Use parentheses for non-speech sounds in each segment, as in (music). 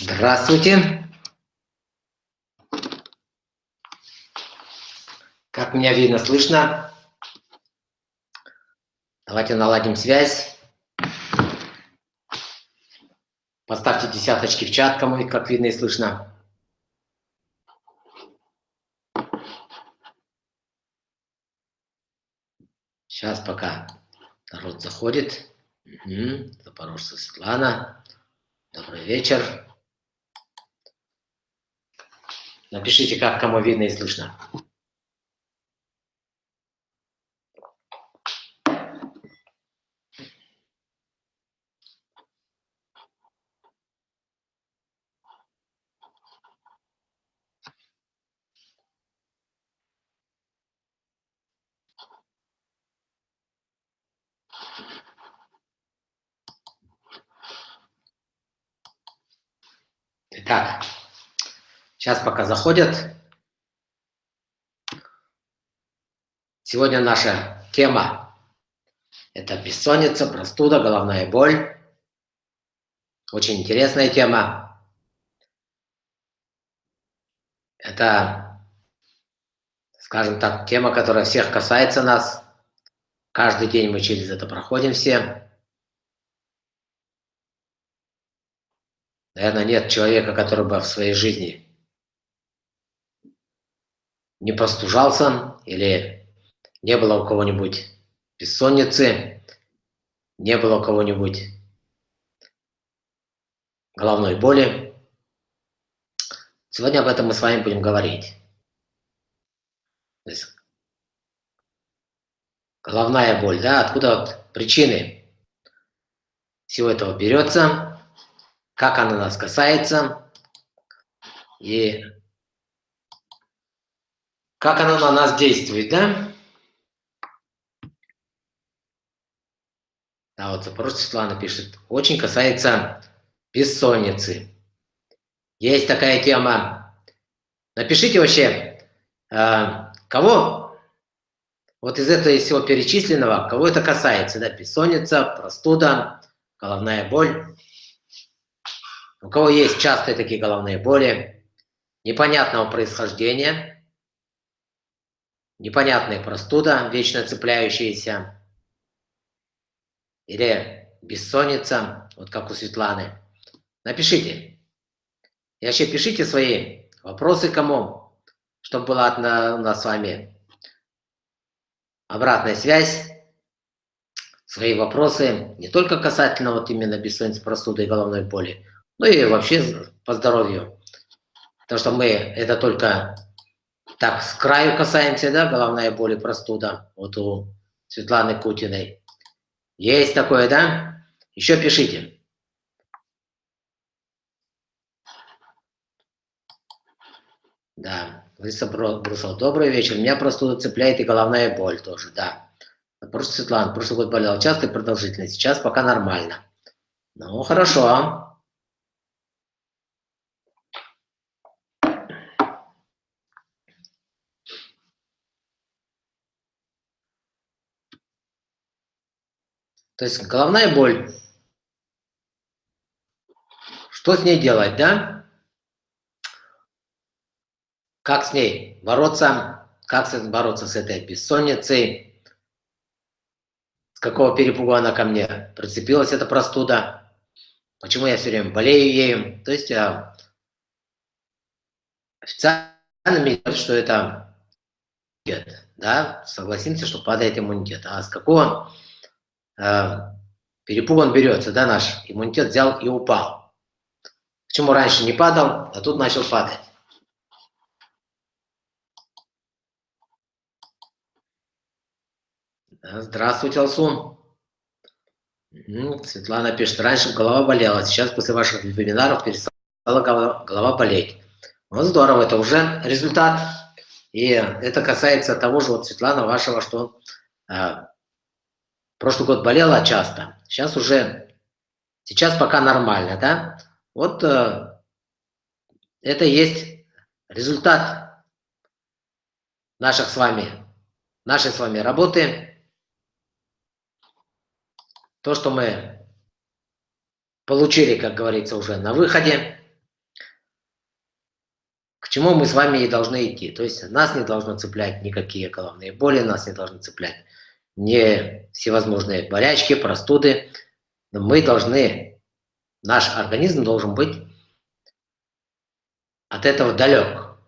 Здравствуйте. Как меня видно, слышно? Давайте наладим связь. Поставьте десяточки в чат, кому как видно и слышно. Сейчас пока народ заходит. Угу. Запорожца Светлана. Добрый вечер. Напишите, как кому видно и слышно. Итак, сейчас пока заходят. Сегодня наша тема – это бессонница, простуда, головная боль. Очень интересная тема. Это, скажем так, тема, которая всех касается нас. Каждый день мы через это проходим все. Наверное, нет человека, который бы в своей жизни не простужался или не было у кого-нибудь бессонницы, не было у кого-нибудь головной боли. Сегодня об этом мы с вами будем говорить. Есть, головная боль, да, откуда вот причины всего этого берется – как она нас касается и как она на нас действует, да? Да, вот Запорожец Светлана пишет. Очень касается бессонницы. Есть такая тема. Напишите вообще, э, кого вот из этого из всего перечисленного, кого это касается, да, бессонница, простуда, головная боль. У кого есть частые такие головные боли, непонятного происхождения, непонятная простуда, вечно цепляющаяся, или бессонница, вот как у Светланы, напишите. И вообще пишите свои вопросы кому, чтобы была у нас с вами обратная связь, свои вопросы, не только касательно вот именно бессонницы, простуды и головной боли, ну и вообще по здоровью. Потому что мы это только так с краю касаемся, да, головная боль и простуда. Вот у Светланы Кутиной. Есть такое, да? Еще пишите. Да, Лариса Брусов, добрый вечер. Меня простуда цепляет и головная боль тоже, да. Просто Светлана, прошлый год болела часто и продолжительно, сейчас пока нормально. Ну, хорошо. То есть головная боль. Что с ней делать, да? Как с ней бороться? Как бороться с этой бессонницей? С какого перепугу она ко мне прицепилась, эта простуда? Почему я все время болею ею? То есть а, официально говорят, что это да? Согласимся, что падает иммунитет. А с какого перепуган берется, да, наш иммунитет взял и упал. Почему раньше не падал, а тут начал падать? Здравствуйте, Алсун. Светлана пишет, раньше голова болела, сейчас после ваших вебинаров перестала голова, болеть. Вот здорово, это уже результат. И это касается того же, вот, Светлана, вашего, что э, Прошлый год болела часто, сейчас уже, сейчас пока нормально, да? Вот э, это есть результат наших с вами, нашей с вами работы. То, что мы получили, как говорится, уже на выходе. к чему мы с вами и должны идти. То есть нас не должно цеплять никакие головные боли, нас не должны цеплять не всевозможные болячки, простуды. Но мы должны, наш организм должен быть от этого далек.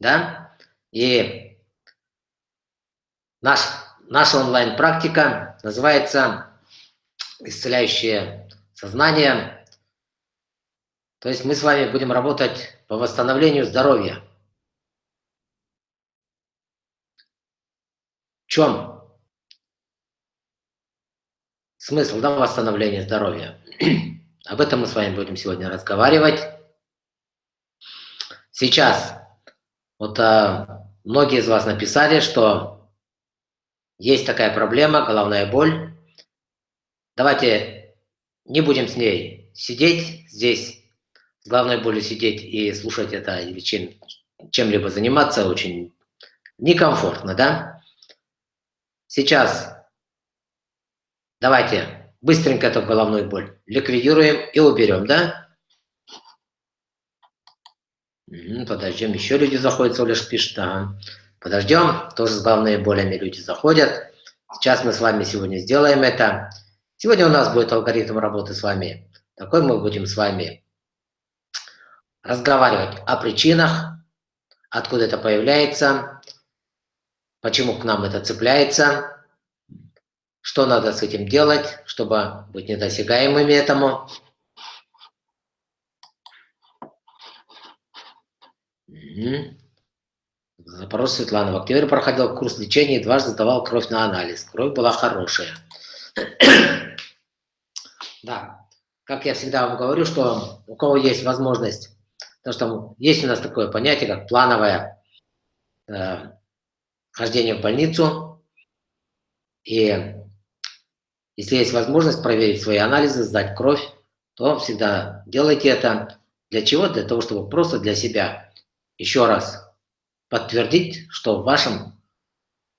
Да? И наш, наша онлайн-практика называется «Исцеляющее сознание». То есть мы с вами будем работать по восстановлению здоровья. В чем смысл да, восстановления здоровья? (clears throat) Об этом мы с вами будем сегодня разговаривать. Сейчас, вот а, многие из вас написали, что есть такая проблема, головная боль. Давайте не будем с ней сидеть здесь, с головной болью сидеть и слушать это или чем, чем-либо заниматься очень некомфортно, да? Сейчас давайте быстренько эту головную боль ликвидируем и уберем, да? Подождем, еще люди заходят, лишь пишет, ага. Подождем, тоже с головными болями люди заходят. Сейчас мы с вами сегодня сделаем это. Сегодня у нас будет алгоритм работы с вами. Такой мы будем с вами разговаривать о причинах, откуда это появляется, почему к нам это цепляется, что надо с этим делать, чтобы быть недосягаемыми этому. Запрос Светлана. В октябре проходил курс лечения и дважды сдавал кровь на анализ. Кровь была хорошая. (clears throat) да, как я всегда вам говорю, что у кого есть возможность Потому что есть у нас такое понятие, как плановое э, хождение в больницу. И если есть возможность проверить свои анализы, сдать кровь, то всегда делайте это. Для чего? Для того, чтобы просто для себя еще раз подтвердить, что в вашем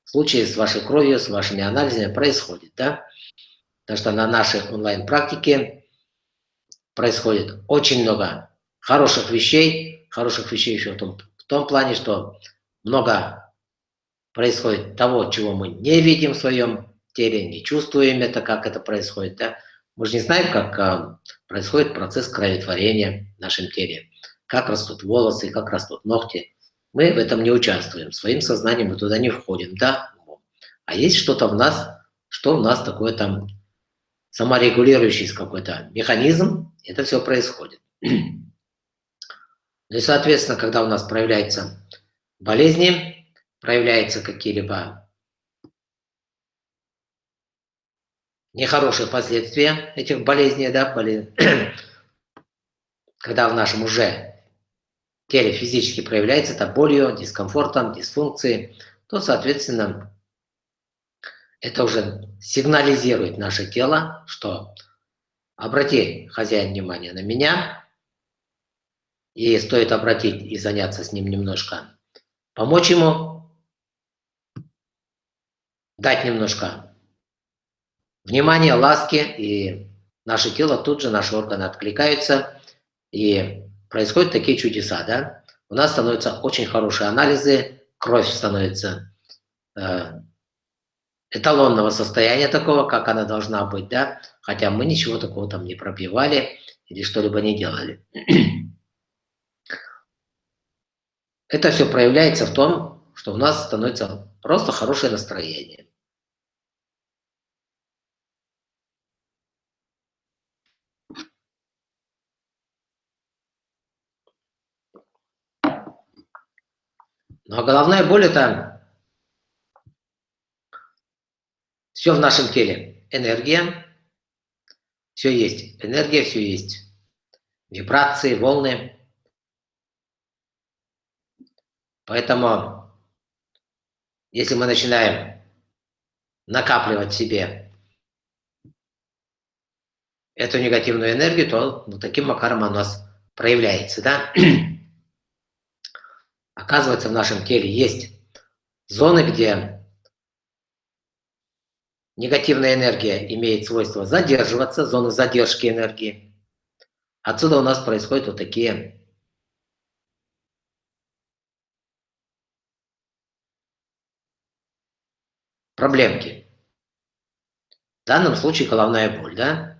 случае с вашей кровью, с вашими анализами происходит. Да? Потому что на нашей онлайн-практике происходит очень много хороших вещей, хороших вещей еще в том, в том плане, что много происходит того, чего мы не видим в своем теле, не чувствуем это, как это происходит. Да? Мы же не знаем, как а, происходит процесс кроветворения в нашем теле, как растут волосы, как растут ногти. Мы в этом не участвуем, своим сознанием мы туда не входим, да? А есть что-то в нас, что у нас такое там саморегулирующийся какой-то механизм, это все происходит. Ну и, соответственно, когда у нас проявляются болезни, проявляются какие-либо нехорошие последствия этих болезней, да, болез... (clears throat) когда в нашем уже теле физически проявляется это болью, дискомфортом, дисфункцией, то, соответственно, это уже сигнализирует наше тело, что обрати, хозяин, внимание на меня, и стоит обратить и заняться с ним немножко, помочь ему, дать немножко внимания, ласки, и наше тело тут же, наши органы откликаются, и происходят такие чудеса, да? У нас становятся очень хорошие анализы, кровь становится э, эталонного состояния такого, как она должна быть, да? Хотя мы ничего такого там не пробивали или что-либо не делали. (clears throat) Это все проявляется в том, что у нас становится просто хорошее настроение. А головная боль – это все в нашем теле. Энергия, все есть. Энергия, все есть. Вибрации, волны – Поэтому, если мы начинаем накапливать себе эту негативную энергию, то ну, таким макаром она у нас проявляется. Да? Оказывается, в нашем теле есть зоны, где негативная энергия имеет свойство задерживаться, зоны задержки энергии. Отсюда у нас происходят вот такие проблемки. В данном случае головная боль, да?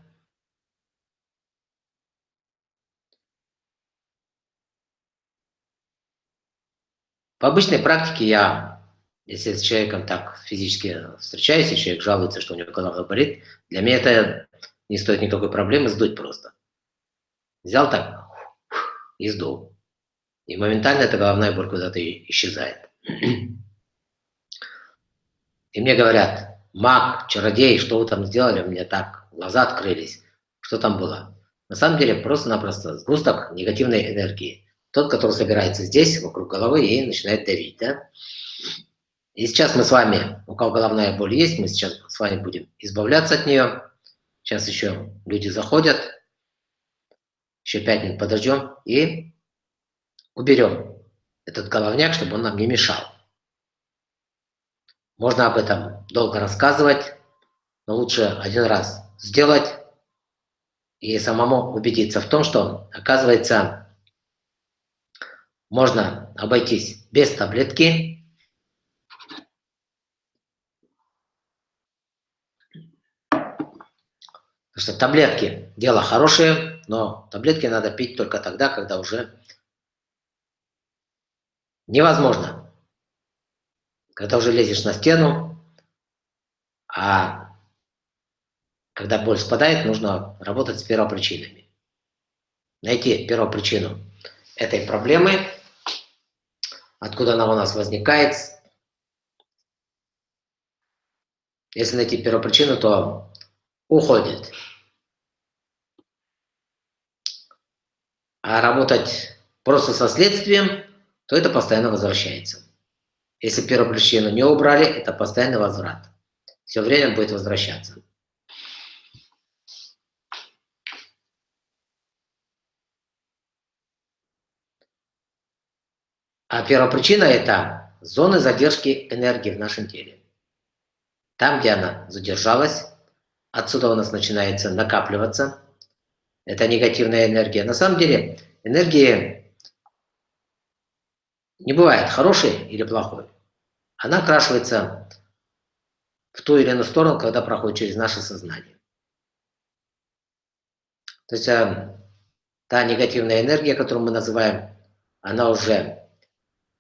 В обычной практике я, если с человеком так физически встречаюсь, и человек жалуется, что у него голова болит, для меня это не стоит никакой проблемы сдуть просто. Взял так и сдул. И моментально эта головная боль куда-то исчезает. И мне говорят, маг, чародей, что вы там сделали? У меня так глаза открылись. Что там было? На самом деле просто-напросто сгусток негативной энергии. Тот, который собирается здесь, вокруг головы, и начинает давить. Да? И сейчас мы с вами, у кого головная боль есть, мы сейчас с вами будем избавляться от нее. Сейчас еще люди заходят. Еще пять минут подождем и уберем этот головняк, чтобы он нам не мешал. Можно об этом долго рассказывать, но лучше один раз сделать и самому убедиться в том, что, оказывается, можно обойтись без таблетки. Потому что таблетки – дело хорошее, но таблетки надо пить только тогда, когда уже невозможно. Когда уже лезешь на стену, а когда боль спадает, нужно работать с первопричинами. Найти первопричину этой проблемы – откуда она у нас возникает. Если найти первопричину, то уходит. А работать просто со следствием, то это постоянно возвращается. Если первопричину не убрали, это постоянный возврат. Все время будет возвращаться. А первопричина – это зоны задержки энергии в нашем теле. Там, где она задержалась, отсюда у нас начинается накапливаться. Это негативная энергия. На самом деле энергии не бывает хорошей или плохой. Она окрашивается в ту или иную сторону, когда проходит через наше сознание. То есть э, та негативная энергия, которую мы называем, она уже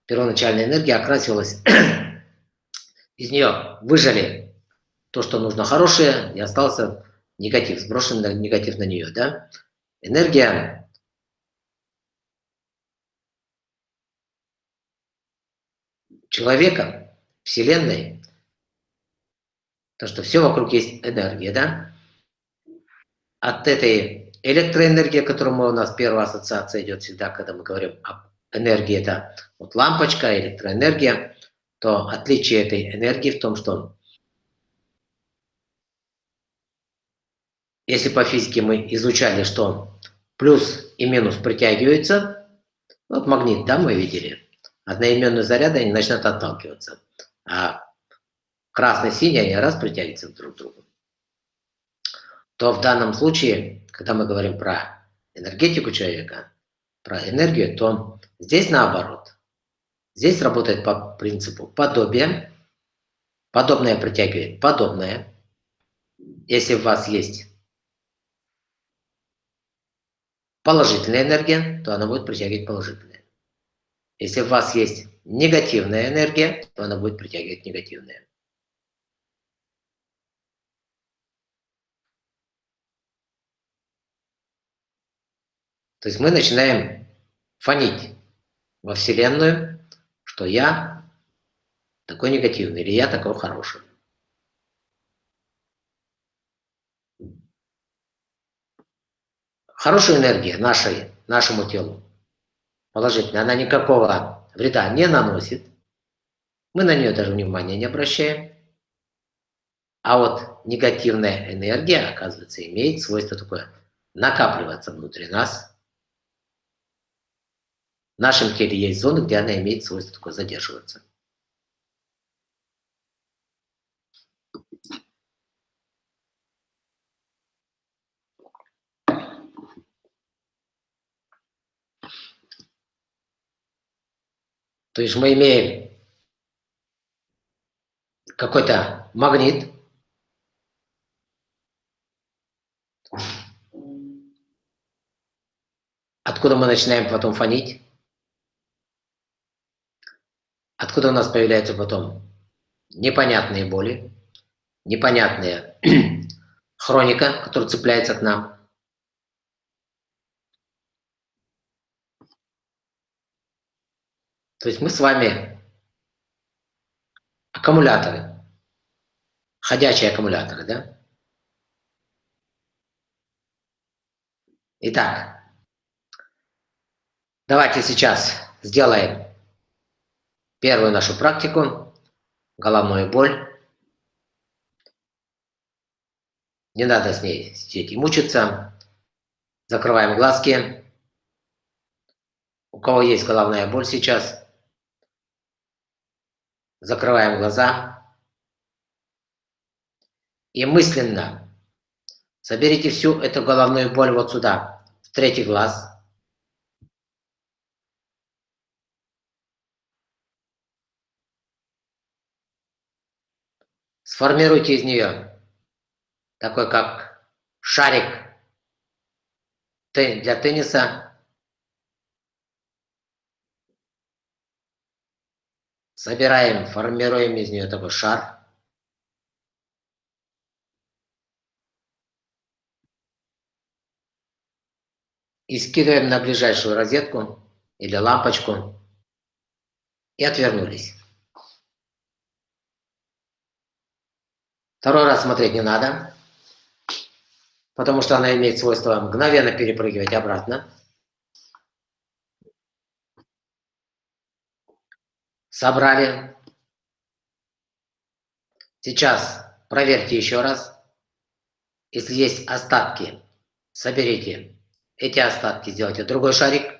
первоначальная энергия окрасилась, (clears throat) из нее выжали то, что нужно хорошее, и остался негатив, сброшенный негатив на нее. Да? Энергия человека, Вселенной, то, что все вокруг есть энергия, да? От этой электроэнергии, которую мы, у нас первая ассоциация идет всегда, когда мы говорим об энергии это вот лампочка, электроэнергия, то отличие этой энергии в том, что если по физике мы изучали, что плюс и минус притягиваются, вот магнит, да, мы видели, одноименные заряды, они начнут отталкиваться, а красный, синий, они раз притягиваются друг к другу. То в данном случае, когда мы говорим про энергетику человека, про энергию, то Здесь наоборот. Здесь работает по принципу подобия. Подобное притягивает подобное. Если у вас есть положительная энергия, то она будет притягивать положительное. Если у вас есть негативная энергия, то она будет притягивать негативное. То есть мы начинаем фонить во Вселенную, что я такой негативный или я такой хороший. Хорошая энергия нашей, нашему телу, положительная, она никакого вреда не наносит. Мы на нее даже внимания не обращаем. А вот негативная энергия, оказывается, имеет свойство такое накапливаться внутри нас – в нашем теле есть зоны, где она имеет свойство такое задерживаться. То есть мы имеем какой-то магнит. Откуда мы начинаем потом фонить? Откуда у нас появляются потом непонятные боли, непонятная (clears throat) хроника, которая цепляется к нам? То есть мы с вами аккумуляторы, ходячие аккумуляторы, да? Итак, давайте сейчас сделаем первую нашу практику, головную боль. Не надо с ней сидеть и мучиться. Закрываем глазки. У кого есть головная боль сейчас, закрываем глаза и мысленно соберите всю эту головную боль вот сюда, в третий глаз. Сформируйте из нее такой как шарик для тенниса, Собираем, формируем из нее такой шар. И скидываем на ближайшую розетку или лампочку. И отвернулись. Второй раз смотреть не надо, потому что она имеет свойство мгновенно перепрыгивать обратно. Собрали. Сейчас проверьте еще раз. Если есть остатки, соберите эти остатки, сделайте другой шарик.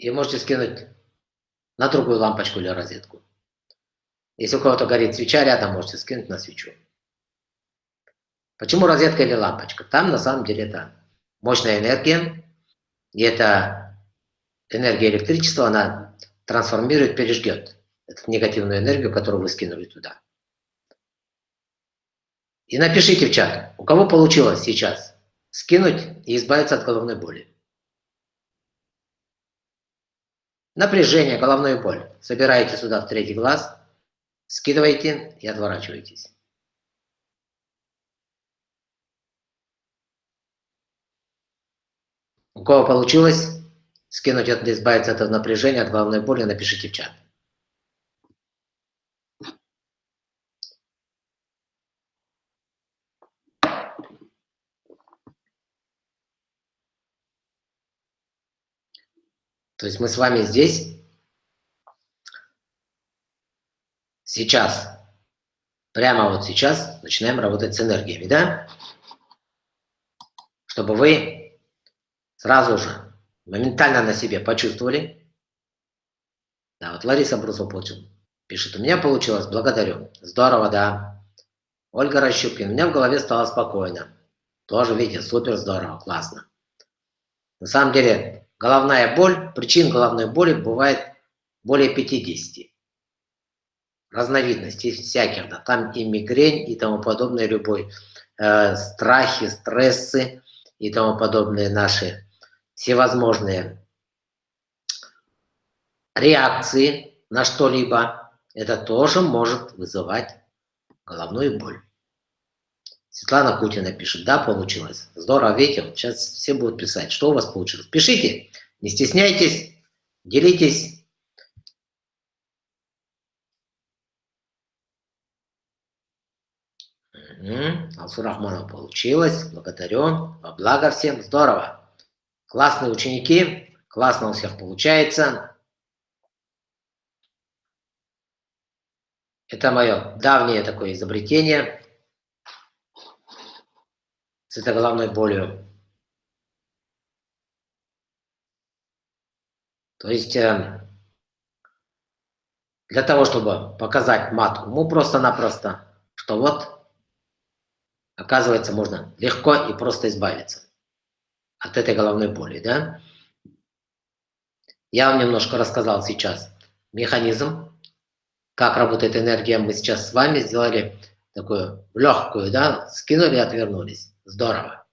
И можете скинуть на другую лампочку или розетку. Если у кого-то горит свеча рядом, можете скинуть на свечу. Почему розетка или лампочка? Там на самом деле это мощная энергия, и эта энергия электричества, она трансформирует, пережгет эту негативную энергию, которую вы скинули туда. И напишите в чат, у кого получилось сейчас скинуть и избавиться от головной боли. Напряжение, головную боль. Собираете сюда в третий глаз – Скидывайте и отворачивайтесь. У кого получилось скинуть, избавиться от напряжения, от головной боли, напишите в чат. То есть мы с вами здесь сейчас, прямо вот сейчас начинаем работать с энергиями, да? Чтобы вы сразу же моментально на себе почувствовали. Да, вот Лариса Брусова получила. Пишет, у меня получилось, благодарю. Здорово, да. Ольга Рощупкина, у меня в голове стало спокойно. Тоже, видите, супер здорово, классно. На самом деле, головная боль, причин головной боли бывает более 50 разновидностей всяких, да, там и мигрень, и тому подобное, любой э, страхи, стрессы и тому подобные наши всевозможные реакции на что-либо, это тоже может вызывать головную боль. Светлана Кутина пишет, да, получилось. Здорово, видите, сейчас все будут писать, что у вас получилось. Пишите, не стесняйтесь, делитесь Угу. Алсу Рахманов получилось. Благодарю. Во благо всем. Здорово. Классные ученики. Классно у всех получается. Это мое давнее такое изобретение с этой головной болью. То есть э, для того, чтобы показать матку, мы просто-напросто что вот, оказывается, можно легко и просто избавиться от этой головной боли, да? Я вам немножко рассказал сейчас механизм, как работает энергия. Мы сейчас с вами сделали такую легкую, да, скинули и отвернулись. Здорово.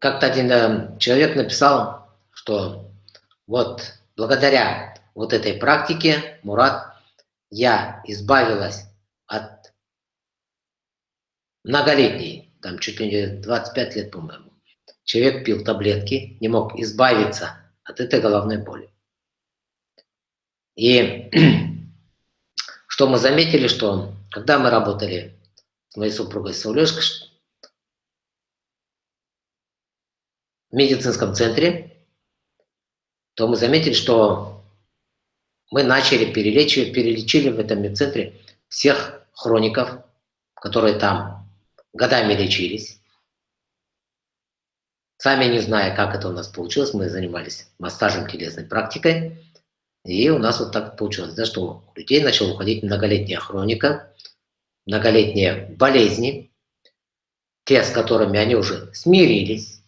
Как-то один э, человек написал, что вот благодаря вот этой практике, Мурат, я избавилась от многолетней, там чуть ли не 25 лет, по-моему. Человек пил таблетки, не мог избавиться от этой головной боли. И (clears throat) что мы заметили, что когда мы работали с моей супругой Саулешкой в медицинском центре, то мы заметили, что мы начали перелечивать, перелечили в этом медцентре всех хроников, которые там годами лечились. Сами не зная, как это у нас получилось, мы занимались массажем телесной практикой, и у нас вот так получилось, да, что у людей начала уходить многолетняя хроника, многолетние болезни, те, с которыми они уже смирились,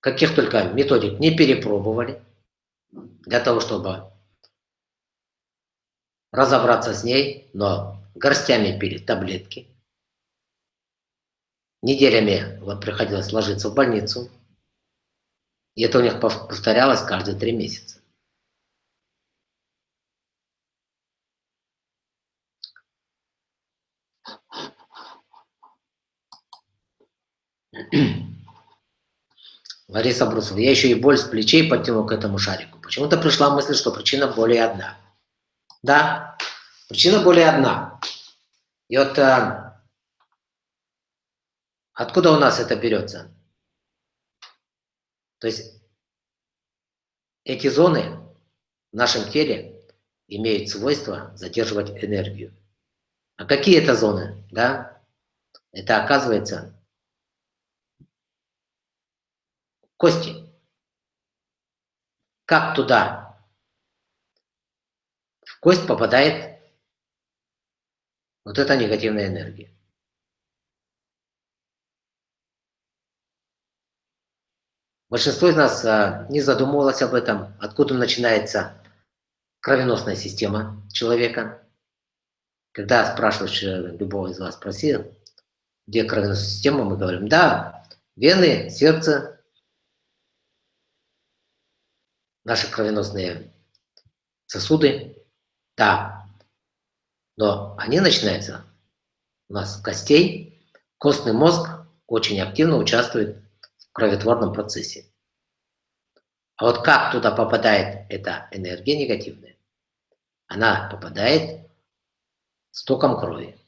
каких только методик не перепробовали, для того, чтобы разобраться с ней, но горстями пили таблетки, неделями вот приходилось ложиться в больницу, и это у них повторялось каждые три месяца. Лариса Брусова, я еще и боль с плечей подтянул к этому шарику. Почему-то пришла мысль, что причина боли одна. Да, причина боли одна. И вот а, откуда у нас это берется? То есть эти зоны в нашем теле имеют свойство задерживать энергию. А какие это зоны? Да? Это оказывается кости. Как туда в кость попадает вот эта негативная энергия? Большинство из нас а, не задумывалось об этом, откуда начинается кровеносная система человека. Когда спрашиваешь э, любого из вас, спроси, где кровеносная система, мы говорим, да, вены, сердце, наши кровеносные сосуды, да, но они начинаются у нас с костей. Костный мозг очень активно участвует кроветворном процессе. А вот как туда попадает эта энергия негативная? Она попадает с током крови.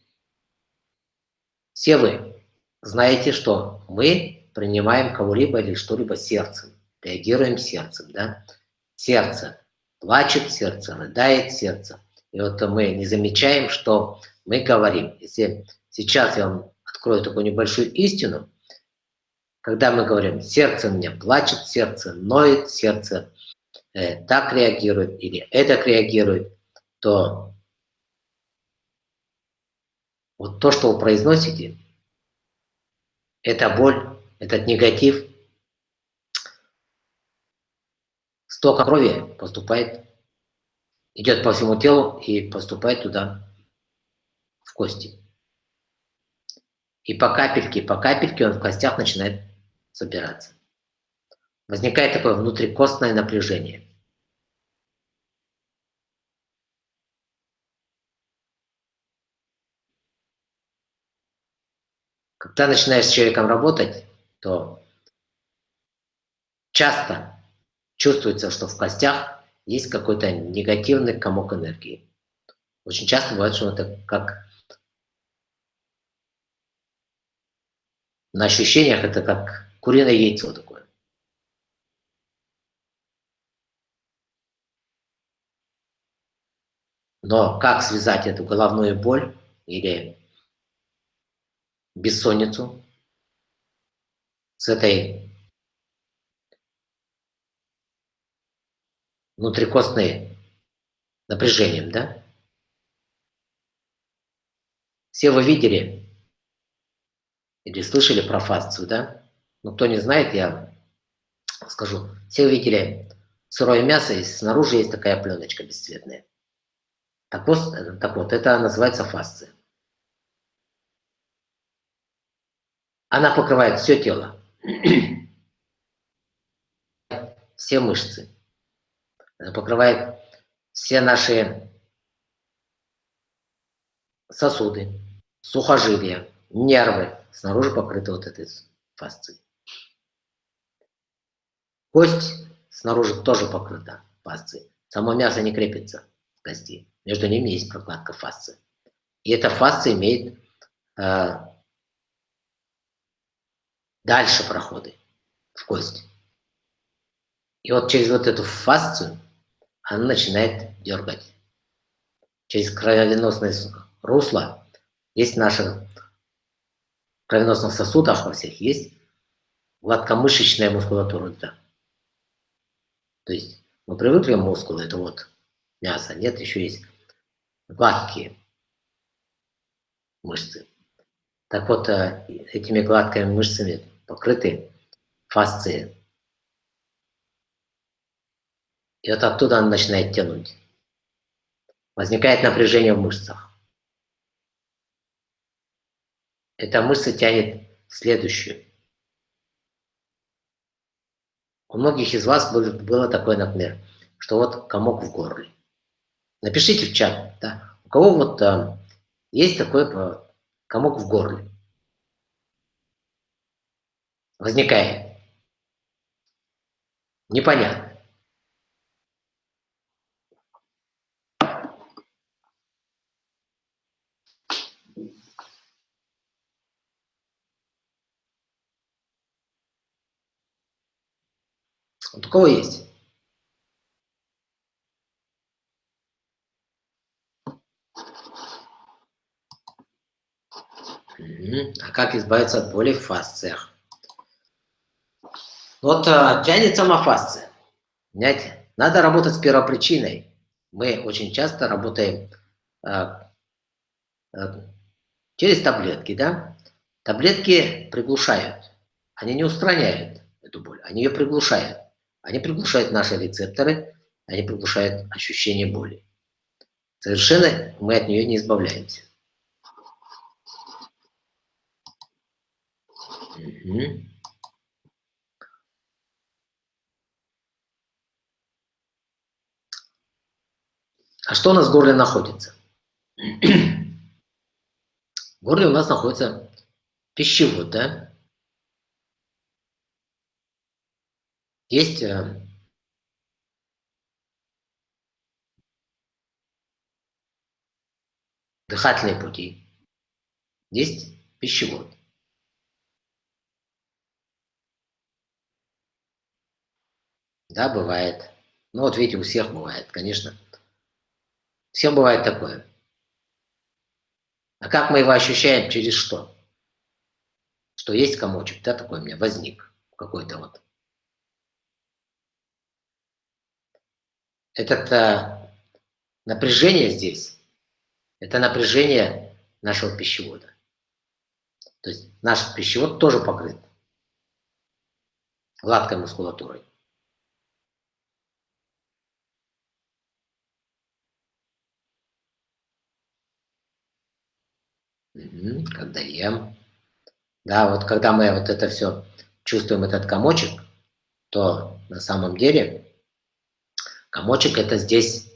Все вы знаете, что мы принимаем кого-либо или что-либо сердцем, реагируем сердцем, да? сердце плачет, сердце рыдает, сердце. И вот мы не замечаем, что мы говорим. Если сейчас я вам открою такую небольшую истину, когда мы говорим, сердце мне плачет, сердце ноет, сердце э, так реагирует или это реагирует, то вот то, что вы произносите, это боль, этот негатив, Столько крови поступает, идет по всему телу и поступает туда, в кости. И по капельке, по капельке он в костях начинает собираться. Возникает такое внутрикостное напряжение. Когда начинаешь с человеком работать, то часто чувствуется, что в костях есть какой-то негативный комок энергии. Очень часто бывает, что это как на ощущениях это как куриное яйцо такое. Но как связать эту головную боль или бессонницу с этой внутрикостные напряжением, да? Все вы видели или слышали про фасцию, да? Ну, кто не знает, я скажу. Все вы видели сырое мясо, и снаружи есть такая пленочка бесцветная. Так вот, так вот это называется фасция. Она покрывает все тело, (clears throat) все мышцы. Она покрывает все наши сосуды, сухожилия, нервы. Снаружи покрыты вот этой фасцией. Кость снаружи тоже покрыта фасцией. Само мясо не крепится к кости. Между ними есть прокладка фасции. И эта фасция имеет э, дальше проходы в кость. И вот через вот эту фасцию она начинает дергать. Через кровеносное русло есть в наших кровеносных сосудах во всех есть гладкомышечная мускулатура. То есть мы привыкли мускулы, это вот мясо, нет, еще есть гладкие мышцы. Так вот, э, этими гладкими мышцами покрыты фасции. И вот оттуда она начинает тянуть. Возникает напряжение в мышцах. Эта мышца тянет следующую. У многих из вас было такое, например, что вот комок в горле. Напишите в чат, да, у кого вот а, есть такой э, комок в горле. Возникает. Непонятно. Вот у кого есть? А как избавиться от боли в фасциях? Вот а, тянет сама фасция. Понимаете? Надо работать с первопричиной. Мы очень часто работаем а, а, через таблетки, да? Таблетки приглушают. Они не устраняют эту боль, они ее приглушают. Они приглушают наши рецепторы, они приглушают ощущение боли. Совершенно мы от нее не избавляемся. Угу. А что у нас в горле находится? (clears throat) В горле у нас находится пищевод, да? Есть э, дыхательные пути, есть пищевод. Да, бывает. Ну вот видите, у всех бывает, конечно. Всем бывает такое. А как мы его ощущаем? Через что? Что есть комочек, да, такой у меня возник какой-то вот. Это напряжение здесь, это напряжение нашего пищевода. То есть наш пищевод тоже покрыт гладкой мускулатурой. Когда ем. Да, вот когда мы вот это все чувствуем, этот комочек, то на самом деле Комочек это здесь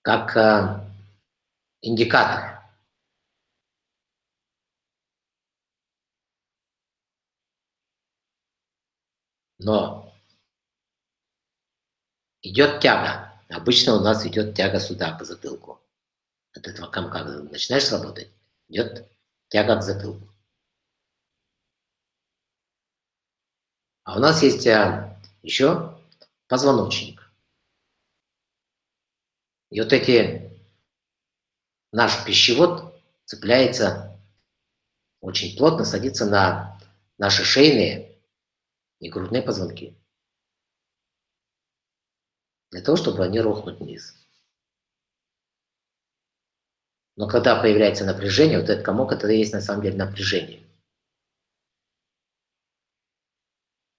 как э, индикатор. Но идет тяга. Обычно у нас идет тяга сюда, к затылку. От этого комка начинаешь работать, идет тяга к затылку. А у нас есть э, еще позвоночник. И вот эти, наш пищевод цепляется очень плотно, садится на наши шейные и грудные позвонки. для того, чтобы они рухнуть вниз. Но когда появляется напряжение, вот этот комок, это и есть на самом деле напряжение.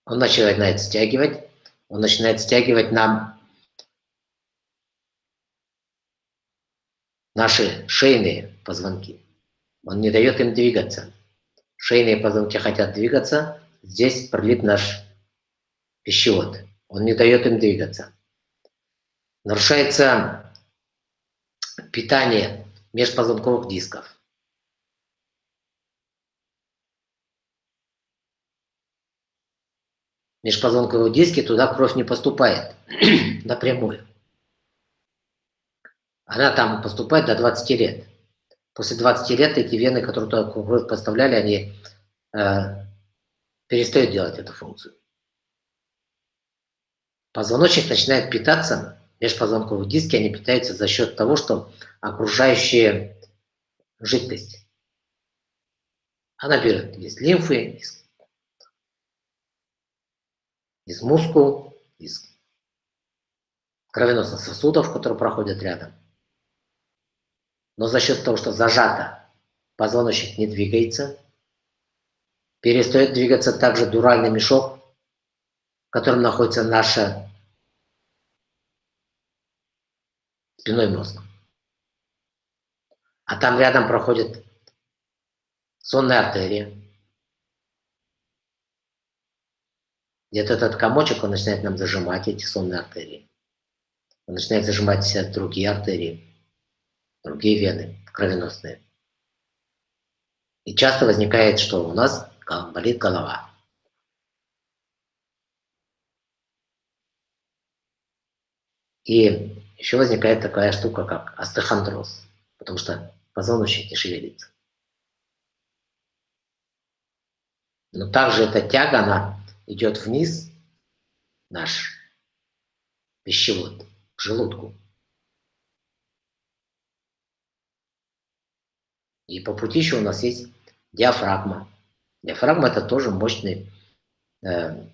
Он начинает стягивать, он начинает стягивать нам наши шейные позвонки. Он не дает им двигаться. Шейные позвонки хотят двигаться, здесь пролит наш пищевод. Он не дает им двигаться. Нарушается питание межпозвонковых дисков. Межпозвонковые диски, туда кровь не поступает (clears throat) напрямую. Она там поступает до 20 лет. После 20 лет эти вены, которые туда кровь поставляли, они э, перестают делать эту функцию. Позвоночник начинает питаться, межпозвонковые диски, они питаются за счет того, что окружающая жидкость, она берет из лимфы, из, из мускул, из кровеносных сосудов, которые проходят рядом. Но за счет того, что зажато, позвоночник не двигается, перестает двигаться также дуральный мешок, в котором находится наша спиной мозг. А там рядом проходит сонная артерия. Где-то этот комочек, он начинает нам зажимать эти сонные артерии. Он начинает зажимать все другие артерии другие вены кровеносные. И часто возникает, что у нас болит голова. И еще возникает такая штука, как остеохондроз, потому что позвоночник не шевелится. Но также эта тяга, она идет вниз, наш пищевод, к желудку. И по пути еще у нас есть диафрагма. Диафрагма это тоже мощный э,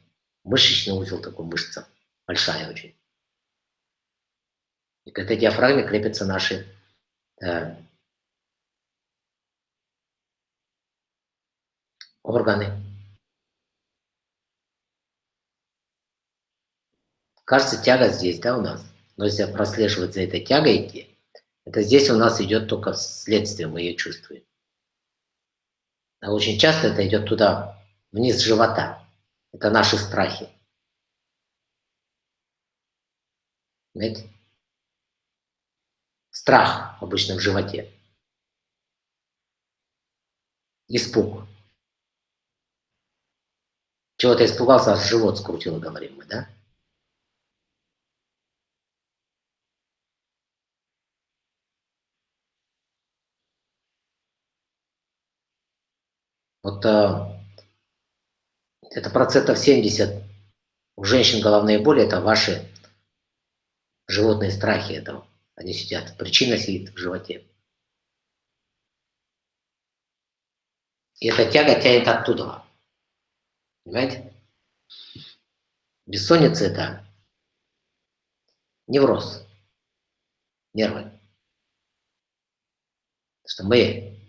мышечный узел, такой мышца, большая очень. И к этой диафрагме крепятся наши э, органы. Кажется, тяга здесь, да, у нас? Но если прослеживать за этой тягой идти, это здесь у нас идет только следствие, мы ее чувствуем. А очень часто это идет туда, вниз живота. Это наши страхи. Знаете? Страх обычно в животе. Испуг. Чего-то испугался, аж живот скрутило, говорим мы, да? Вот это процентов 70 у женщин головные боли, это ваши животные страхи этого. Они сидят. Причина сидит в животе. И эта тяга тянет оттуда. Понимаете? Бессонница – это невроз, нервы. Потому что мы,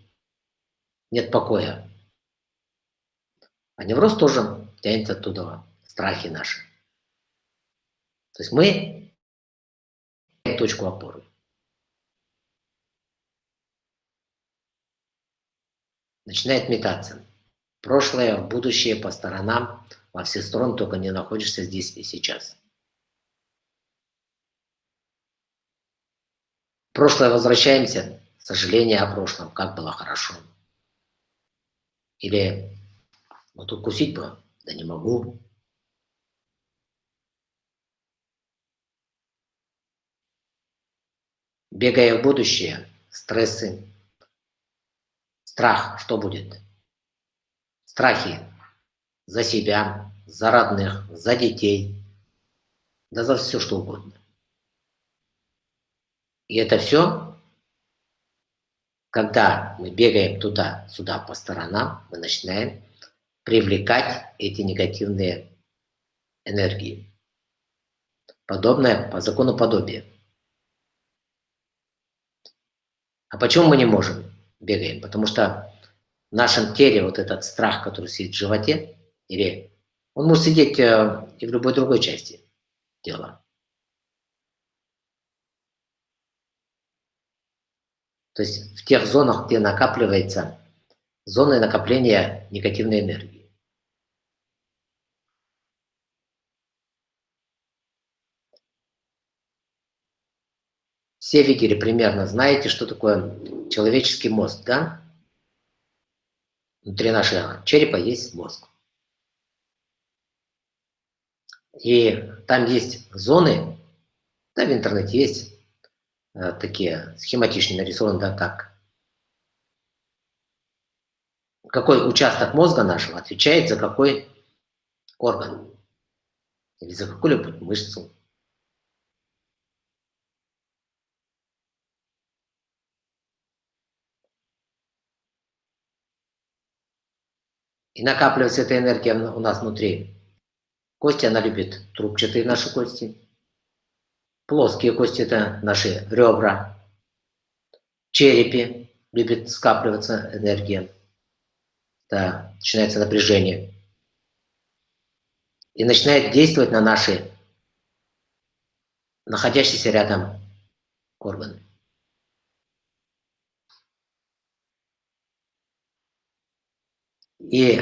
нет покоя, а невроз тоже тянется оттуда, страхи наши. То есть мы точку опоры. Начинает метаться. Прошлое, будущее, по сторонам, во все стороны, только не находишься здесь и сейчас. прошлое возвращаемся, сожаление о прошлом, как было хорошо. Или вот тут кусить бы, да не могу. Бегая в будущее, стрессы, страх, что будет? Страхи за себя, за родных, за детей, да за все, что угодно. И это все, когда мы бегаем туда-сюда по сторонам, мы начинаем привлекать эти негативные энергии. подобное по закону подобия. А почему мы не можем? Бегаем. Потому что в нашем теле вот этот страх, который сидит в животе, или он может сидеть э, и в любой другой части тела. То есть в тех зонах, где накапливается зоны накопления негативной энергии. Все видели примерно, знаете, что такое человеческий мозг, да? Внутри нашего черепа есть мозг. И там есть зоны, да, в интернете есть э, такие схематично нарисованы, да, как какой участок мозга нашего отвечает за какой орган или за какую-либо мышцу. И накапливается эта энергия у нас внутри. Кости она любит трубчатые наши кости. Плоские кости – это наши ребра. В черепе любит скапливаться энергия. Да, начинается напряжение. И начинает действовать на наши находящиеся рядом органы. И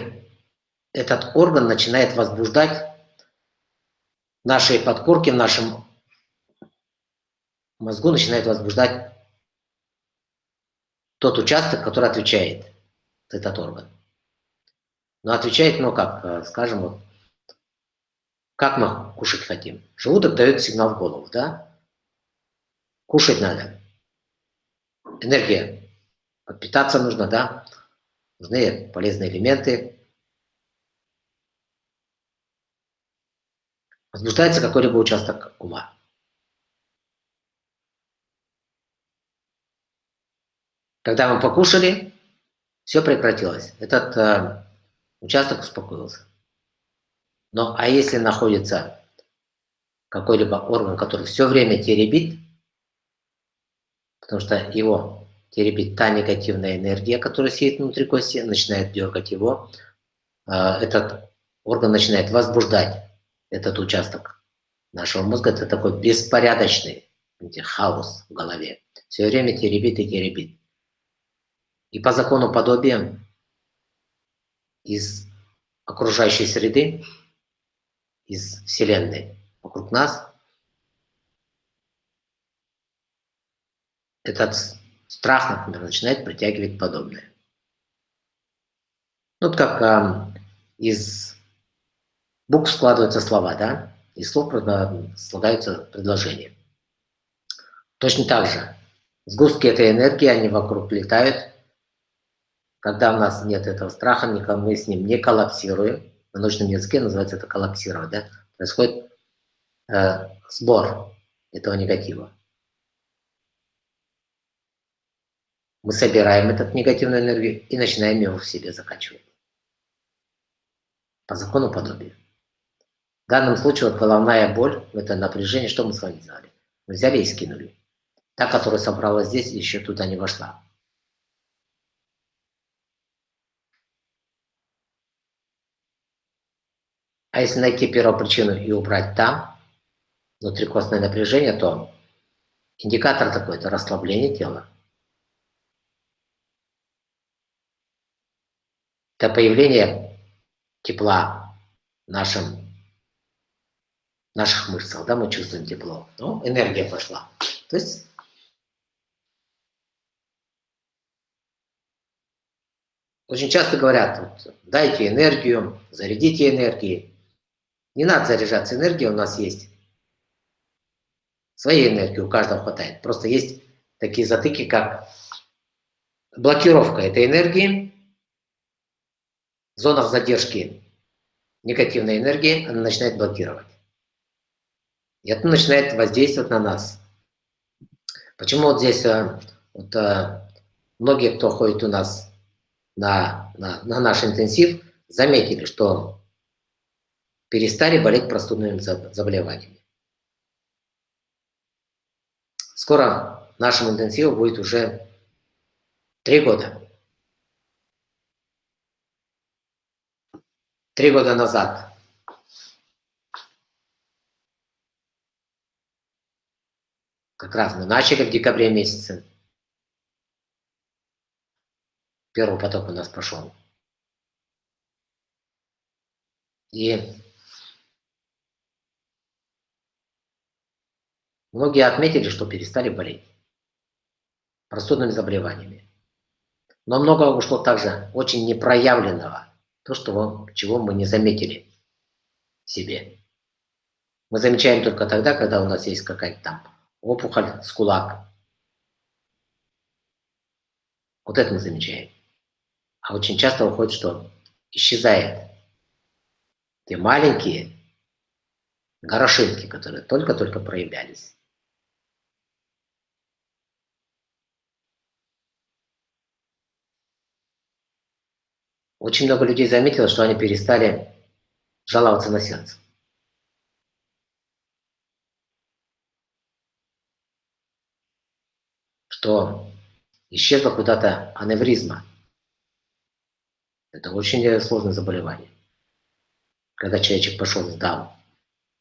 этот орган начинает возбуждать наши подкорки в нашем мозгу, начинает возбуждать тот участок, который отвечает за этот орган. Но отвечает, ну как, э, скажем, вот, как мы кушать хотим. Желудок дает сигнал в голову, да? Кушать надо. Энергия. Подпитаться нужно, да? нужны полезные элементы. Возбуждается какой-либо участок ума. Когда мы покушали, все прекратилось. Этот э, участок успокоился. Но а если находится какой-либо орган, который все время теребит, потому что его теребит та негативная энергия, которая сидит внутри кости, начинает дергать его. А, этот орган начинает возбуждать этот участок нашего мозга. Это такой беспорядочный хаос в голове. Все время теребит и теребит. И по закону подобия из окружающей среды, из Вселенной вокруг нас, этот Страх, например, начинает притягивать подобное. Ну, вот как э, из букв складываются слова, да? Из слов слагаются предложения. Точно так же. Сгустки этой энергии, они вокруг летают. Когда у нас нет этого страха, мы с ним не коллапсируем. На научном языке называется это коллапсировать, да? Происходит э, сбор этого негатива. Мы собираем этот негативную энергию и начинаем его в себе закачивать. По закону подобия. В данном случае вот головная боль, это напряжение, что мы с вами сделали? Мы взяли и скинули. Та, которая собралась здесь, еще туда не вошла. А если найти первопричину и убрать там, внутрикостное напряжение, то индикатор такой – это расслабление тела. Это появление тепла в нашем, наших мышцах, да, мы чувствуем тепло. Ну, энергия пошла. То есть очень часто говорят, вот, дайте энергию, зарядите энергией. Не надо заряжаться энергией, у нас есть своей энергии, у каждого хватает. Просто есть такие затыки, как блокировка этой энергии, в зонах задержки негативной энергии она начинает блокировать. И это начинает воздействовать на нас. Почему вот здесь э, вот, э, многие, кто ходит у нас на, на, на наш интенсив, заметили, что перестали болеть простудными заболеваниями. Скоро нашему интенсиву будет уже три года. Три года назад. Как раз мы начали в декабре месяце. Первый поток у нас прошел. И многие отметили, что перестали болеть простудными заболеваниями. Но много ушло также очень непроявленного, то, что, чего мы не заметили в себе. Мы замечаем только тогда, когда у нас есть какая-то там опухоль с кулак. Вот это мы замечаем. А очень часто выходит, что исчезает те маленькие горошинки, которые только-только проявлялись. Очень много людей заметило, что они перестали жаловаться на сердце. Что исчезла куда-то аневризма. Это очень сложное заболевание когда человечек пошел, сдал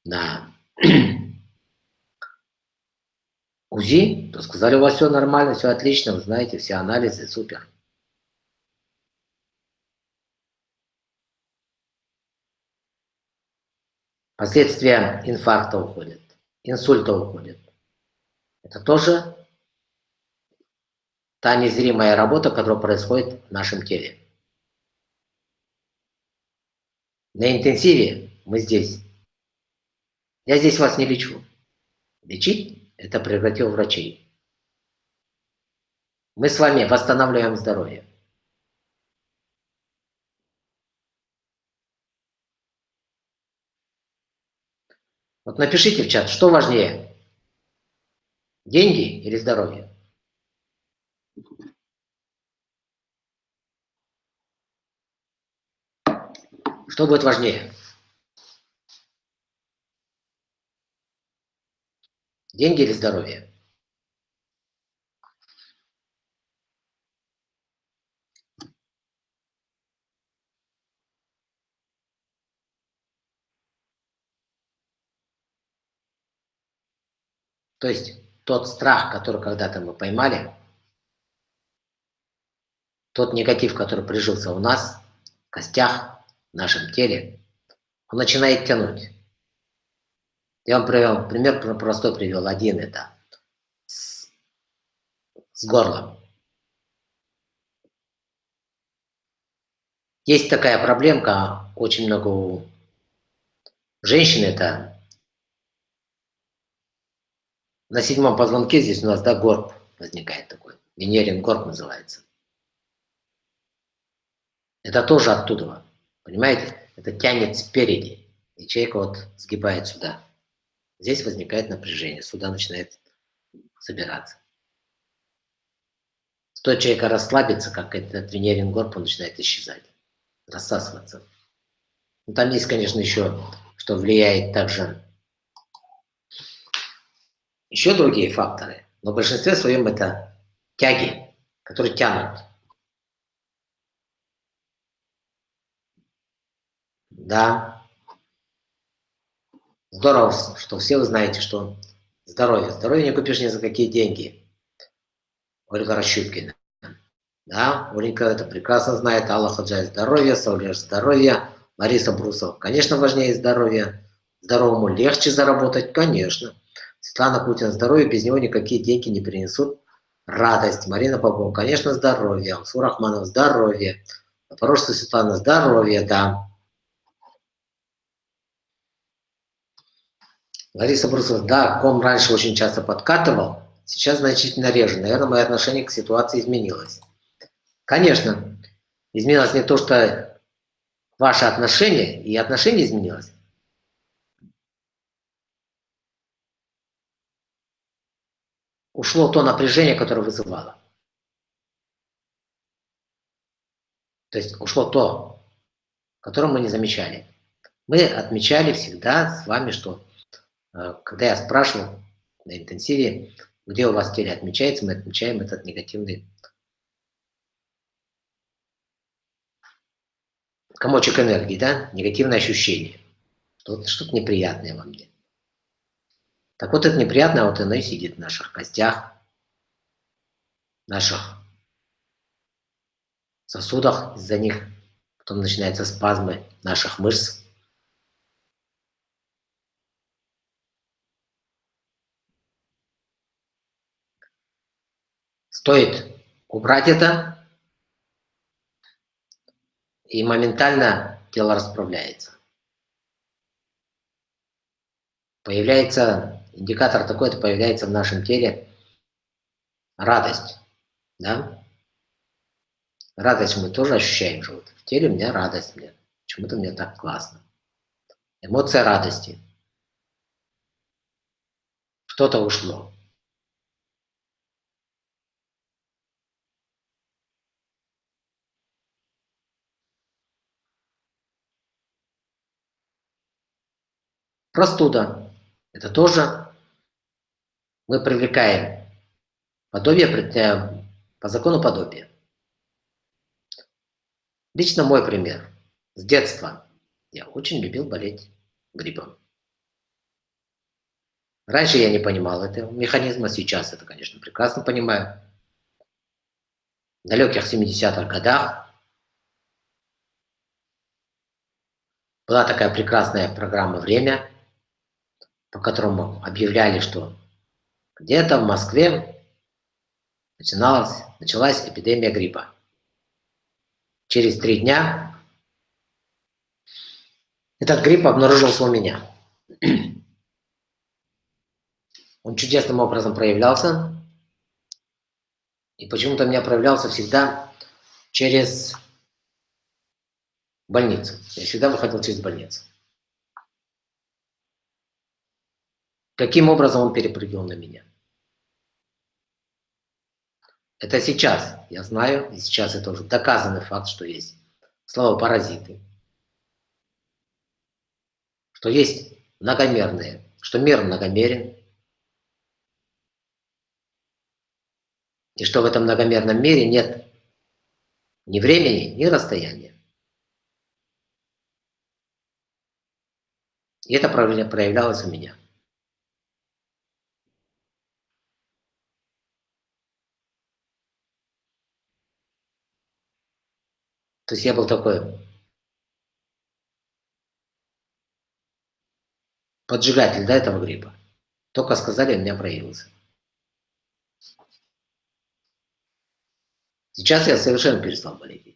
на УЗИ, то сказали, у вас все нормально, все отлично, вы знаете, все анализы, супер. Последствия инфаркта уходят, инсульта уходят. Это тоже та незримая работа, которая происходит в нашем теле. На интенсиве мы здесь. Я здесь вас не лечу. Лечить – это превратил врачей. Мы с вами восстанавливаем здоровье. Вот напишите в чат, что важнее, деньги или здоровье? Что будет важнее? Деньги или здоровье? То есть тот страх, который когда-то мы поймали, тот негатив, который прижился у нас, в костях, в нашем теле, он начинает тянуть. Я вам привел пример, простой привел. Один это с, с горлом. Есть такая проблемка, очень много у женщин, это на седьмом позвонке здесь у нас, да, горб возникает такой. Венерин горб называется. Это тоже оттуда. Понимаете? Это тянет спереди, человек вот сгибает сюда. Здесь возникает напряжение, сюда начинает собираться. Стоит человека расслабиться, как этот венерин горб, он начинает исчезать, рассасываться. Ну, там есть, конечно, еще, что влияет также еще другие факторы, но в большинстве своем это тяги, которые тянут. Да. Здорово, что все вы знаете, что здоровье. Здоровье не купишь ни за какие деньги. Ольга Рощупкина. Да, Оленька это прекрасно знает. Алла Хаджай здоровье, Саулеш здоровье, Лариса Брусов. Конечно, важнее здоровье. Здоровому легче заработать, конечно. Светлана Путина здоровье, без него никакие деньги не принесут радость. Марина Попова, конечно, здоровье. Алсур Рахманов здоровье. Запорожцы Светлана здоровье, да. Лариса Брусова, да, ком раньше очень часто подкатывал, сейчас значительно реже. Наверное, мое отношение к ситуации изменилось. Конечно, изменилось не то, что ваше отношение, и отношение изменилось. Ушло то напряжение, которое вызывало. То есть ушло то, которое мы не замечали. Мы отмечали всегда с вами, что Э, когда я спрашивал на интенсиве, где у вас теле отмечается, мы отмечаем этот негативный комочек энергии, да, негативное ощущение. Что-то неприятное во мне. Так вот, это неприятное, вот оно и сидит в наших костях, в наших сосудах, из-за них потом начинаются спазмы наших мышц. Стоит убрать это, и моментально тело расправляется. Появляется индикатор такой, это появляется в нашем теле радость. Да? Радость мы тоже ощущаем же. Вот в теле у меня радость. Мне. Почему-то мне так классно. Эмоция радости. Что-то ушло. Простуда. Это тоже мы привлекаем подобие э, по закону подобия. Лично мой пример. С детства я очень любил болеть гриппом. Раньше я не понимал этого механизма, сейчас это, конечно, прекрасно понимаю. В далеких 70-х годах была такая прекрасная программа «Время», по которому объявляли, что где-то в Москве начиналась, началась эпидемия гриппа. Через три дня этот грипп обнаружился у меня. (clears throat) Он чудесным образом проявлялся. И почему-то у меня проявлялся всегда через больницу. Я всегда выходил через больницу. Каким образом он перепрыгнул на меня? Это сейчас, я знаю, и сейчас это уже доказанный факт, что есть слово паразиты, что есть многомерные, что мир многомерен, и что в этом многомерном мире нет ни времени, ни расстояния. И это проявлялось у меня. То есть я был такой поджигатель до этого гриппа. Только сказали, у меня проявился. Сейчас я совершенно перестал болеть.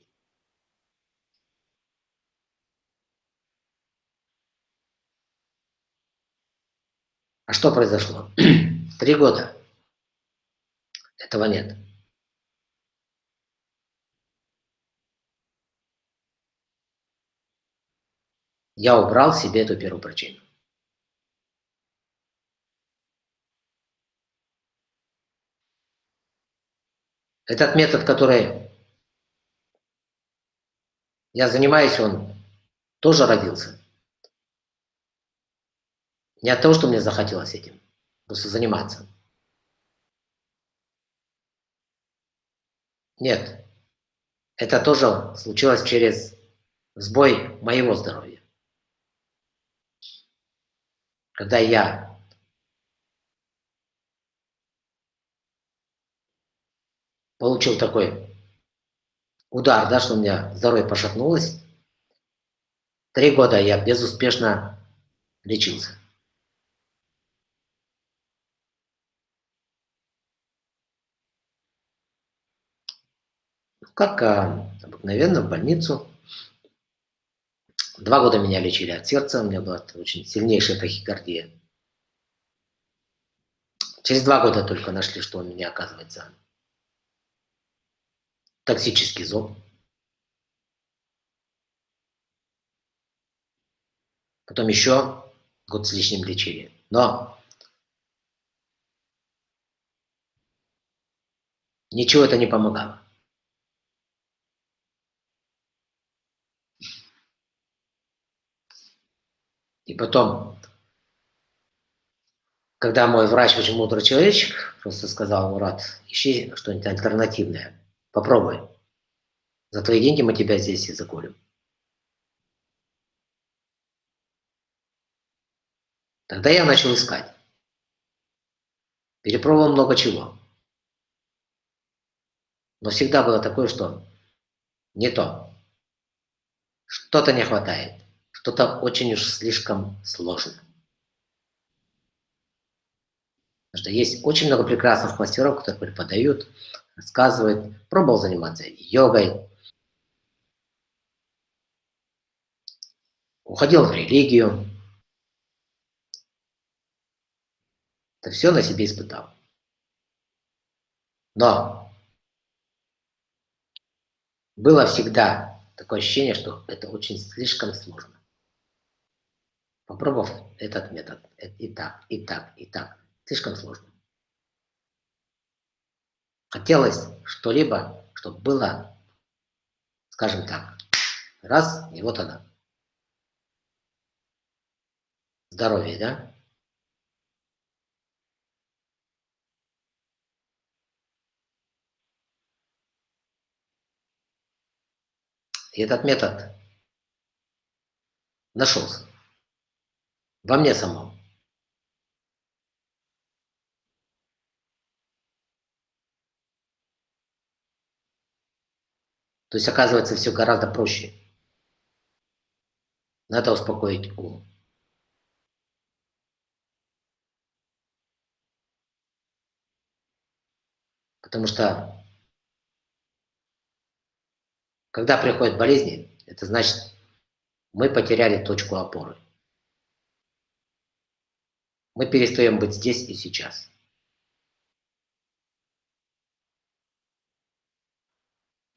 А что произошло? (clears throat) Три года. Этого нет. Я убрал себе эту первую причину. Этот метод, который я занимаюсь, он тоже родился. Не от того, что мне захотелось этим, просто заниматься. Нет, это тоже случилось через сбой моего здоровья. Когда я получил такой удар, да, что у меня здоровье пошатнулось, три года я безуспешно лечился. Как а, обыкновенно в больницу Два года меня лечили от сердца, у меня была очень сильнейшая тахикардия. Через два года только нашли, что у меня, оказывается, токсический зоб. Потом еще год с лишним лечили. Но ничего это не помогало. И потом когда мой врач, очень мудрый человечек, просто сказал, Мурат, ищи что-нибудь альтернативное, попробуй. За твои деньги мы тебя здесь и закурим. Тогда я начал искать. Перепробовал много чего. Но всегда было такое, что не то. Что-то не хватает. Что-то очень уж слишком сложно. Потому что есть очень много прекрасных мастеров, которые преподают, рассказывают. Пробовал заниматься йогой. Уходил в религию. Это все на себе испытал. Но было всегда такое ощущение, что это очень слишком сложно. Попробовав этот метод, и так, и так, и так, слишком сложно. Хотелось что-либо, чтобы было, скажем так, раз, и вот она. Здоровье, да? И этот метод нашелся во мне самом. То есть, оказывается, все гораздо проще. Надо успокоить ум. Потому что, когда приходят болезни, это значит, мы потеряли точку опоры. Мы перестаем быть здесь и сейчас.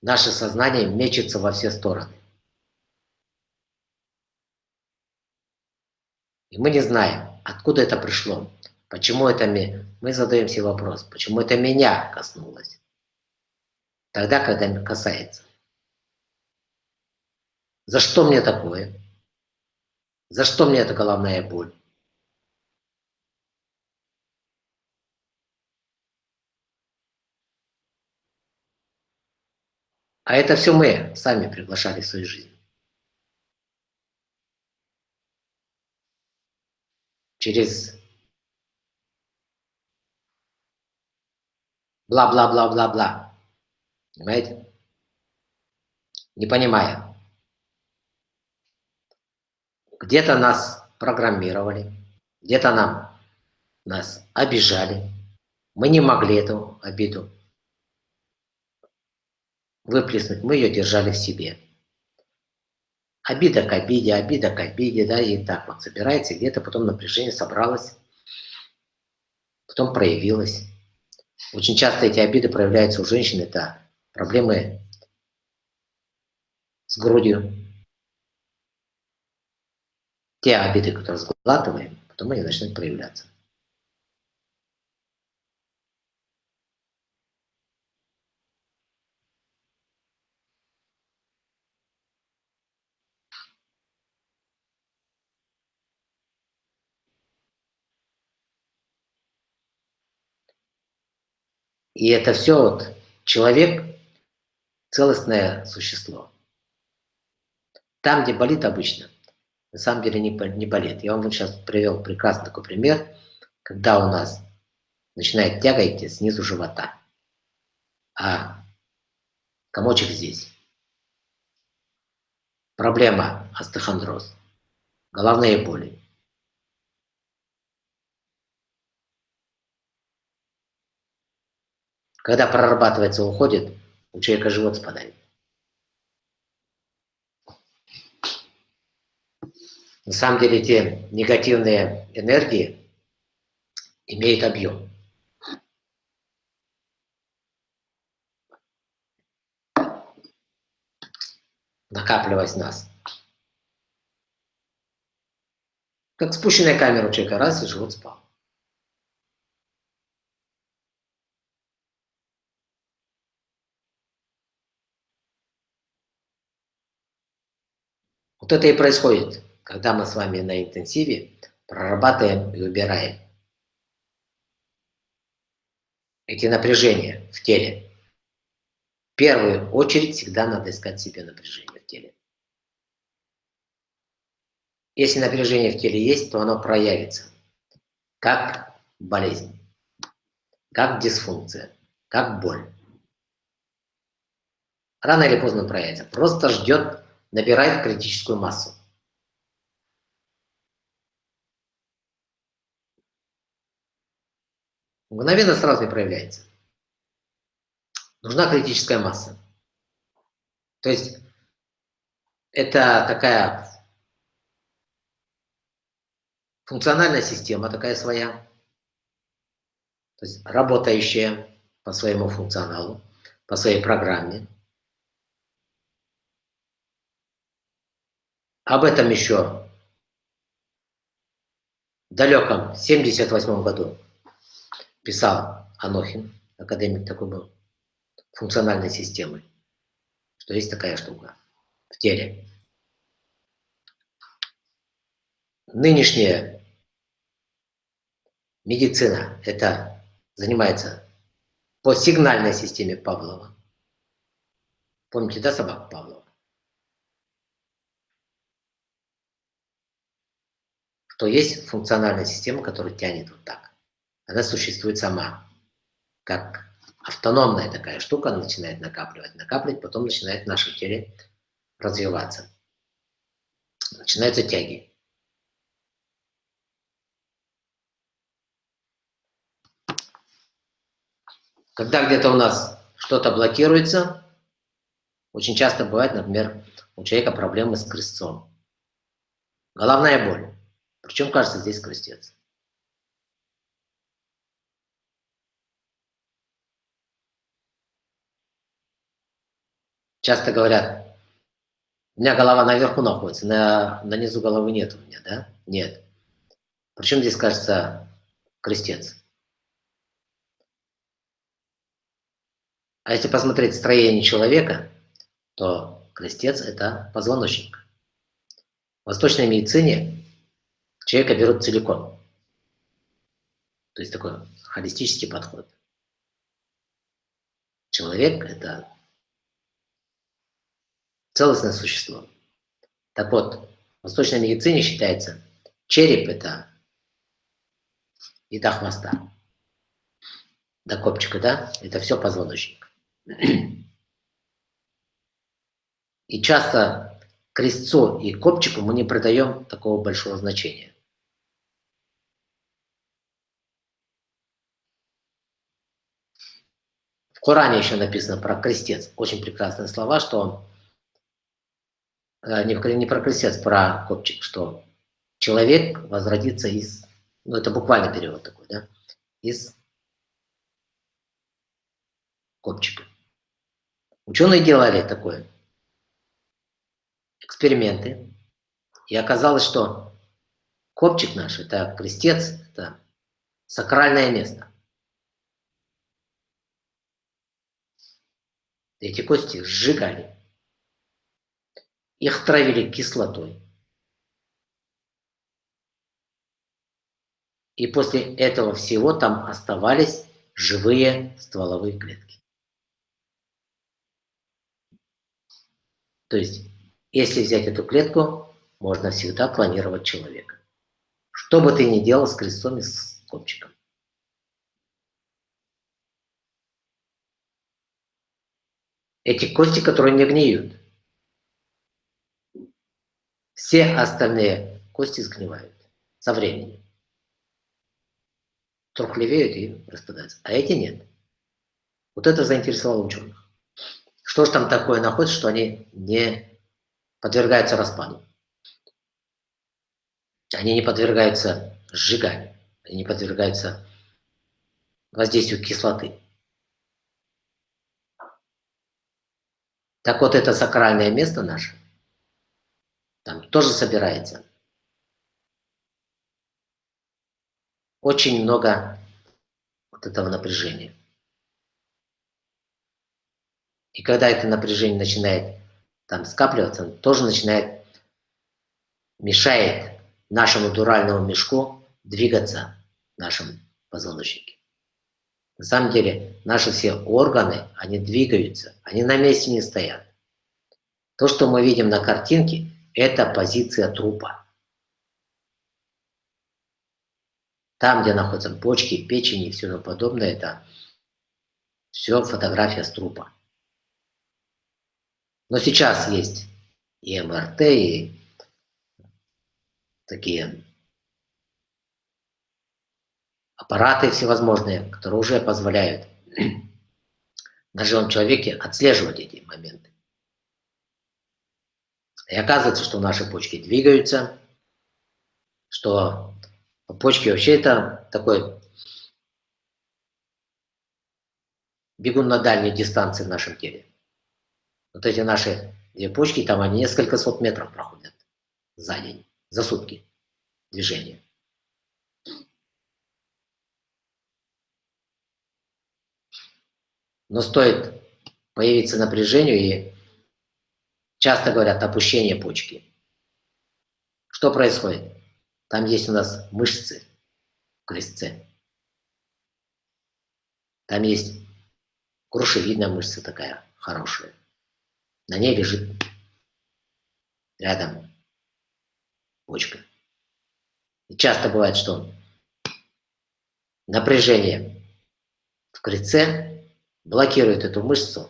Наше сознание мечется во все стороны. И мы не знаем, откуда это пришло, почему это мы. Мы задаем себе вопрос, почему это меня коснулось. Тогда, когда касается. За что мне такое? За что мне эта головная боль? А это все мы сами приглашали в свою жизнь. Через бла-бла-бла-бла-бла. Понимаете? Не понимая. Где-то нас программировали, где-то нам нас обижали. Мы не могли эту обиду выплеснуть, мы ее держали в себе. Обида к обиде, обида к обиде, да, и так вот собирается, где-то потом напряжение собралось, потом проявилось. Очень часто эти обиды проявляются у женщин, это проблемы с грудью. Те обиды, которые сглатываем, потом они начнут проявляться. И это все вот человек – целостное существо. Там, где болит обычно, на самом деле не, не болит. Я вам сейчас привел прекрасный такой пример, когда у нас начинает тяга идти снизу живота, а комочек здесь. Проблема остеохондроз, головные боли. Когда прорабатывается, уходит, у человека живот спадает. На самом деле те негативные энергии имеют объем. накапливаясь в нас. Как спущенная камера у человека, раз и живот спал. Вот это и происходит, когда мы с вами на интенсиве прорабатываем и убираем эти напряжения в теле, в первую очередь всегда надо искать себе напряжение в теле. Если напряжение в теле есть, то оно проявится как болезнь, как дисфункция, как боль. Рано или поздно проявится. Просто ждет, набирает критическую массу. Мгновенно сразу не проявляется. Нужна критическая масса. То есть это такая функциональная система такая своя, то есть работающая по своему функционалу, по своей программе. Об этом еще в далеком 78 году писал Анохин, академик такой был, функциональной системы, что есть такая штука в теле. Нынешняя медицина это занимается по сигнальной системе Павлова. Помните, да, собаку Павлова? Что есть функциональная система, которая тянет вот так. Она существует сама, как автономная такая штука, она начинает накапливать, накапливать, потом начинает в нашем теле развиваться. Начинаются тяги. Когда где-то у нас что-то блокируется, очень часто бывает, например, у человека проблемы с крестцом. Головная боль. Причем, кажется, здесь крестец. Часто говорят, у меня голова наверху находится, на, на низу головы нет у меня, да? Нет. Причем здесь, кажется, крестец. А если посмотреть строение человека, то крестец – это позвоночник. В восточной медицине человека берут целиком. То есть такой холистический подход. Человек – это целостное существо. Так вот, в восточной медицине считается, череп – это и хвоста, до копчика, да, это все позвоночник. И часто крестцу и копчику мы не придаем такого большого значения. В Коране еще написано про крестец. Очень прекрасные слова, что э, не, не про крестец, про копчик, что человек возродится из, ну это буквально перевод такой, да, из копчика. Ученые делали такое, эксперименты, и оказалось, что копчик наш, это крестец, это сакральное место. Эти кости сжигали, их травили кислотой. И после этого всего там оставались живые стволовые клетки. То есть, если взять эту клетку, можно всегда клонировать человека. Что бы ты ни делал с крестом и с копчиком. Эти кости, которые не гниют. Все остальные кости сгнивают со временем. Трухлевеют и распадаются. А эти нет. Вот это заинтересовало ученых. Что же там такое находится, что они не подвергаются распаду? Они не подвергаются сжиганию, они не подвергаются воздействию кислоты. Так вот, это сакральное место наше, там тоже собирается очень много вот этого напряжения. И когда это напряжение начинает там скапливаться, он тоже начинает, мешает нашему дуральному мешку двигаться в нашем позвоночнике. На самом деле наши все органы, они двигаются, они на месте не стоят. То, что мы видим на картинке, это позиция трупа. Там, где находятся почки, печень и все подобное, это все фотография с трупа. Но сейчас есть и МРТ, и такие аппараты всевозможные, которые уже позволяют (clears throat) на живом человеке отслеживать эти моменты. И оказывается, что наши почки двигаются, что почки вообще это такой бегун на дальней дистанции в нашем теле. Вот эти наши две почки, там они несколько сот метров проходят за день, за сутки движения. Но стоит появиться напряжению и часто говорят опущение почки. Что происходит? Там есть у нас мышцы в крестце. Там есть грушевидная мышца такая хорошая. На ней лежит рядом почка. И часто бывает, что напряжение в крестце блокирует эту мышцу.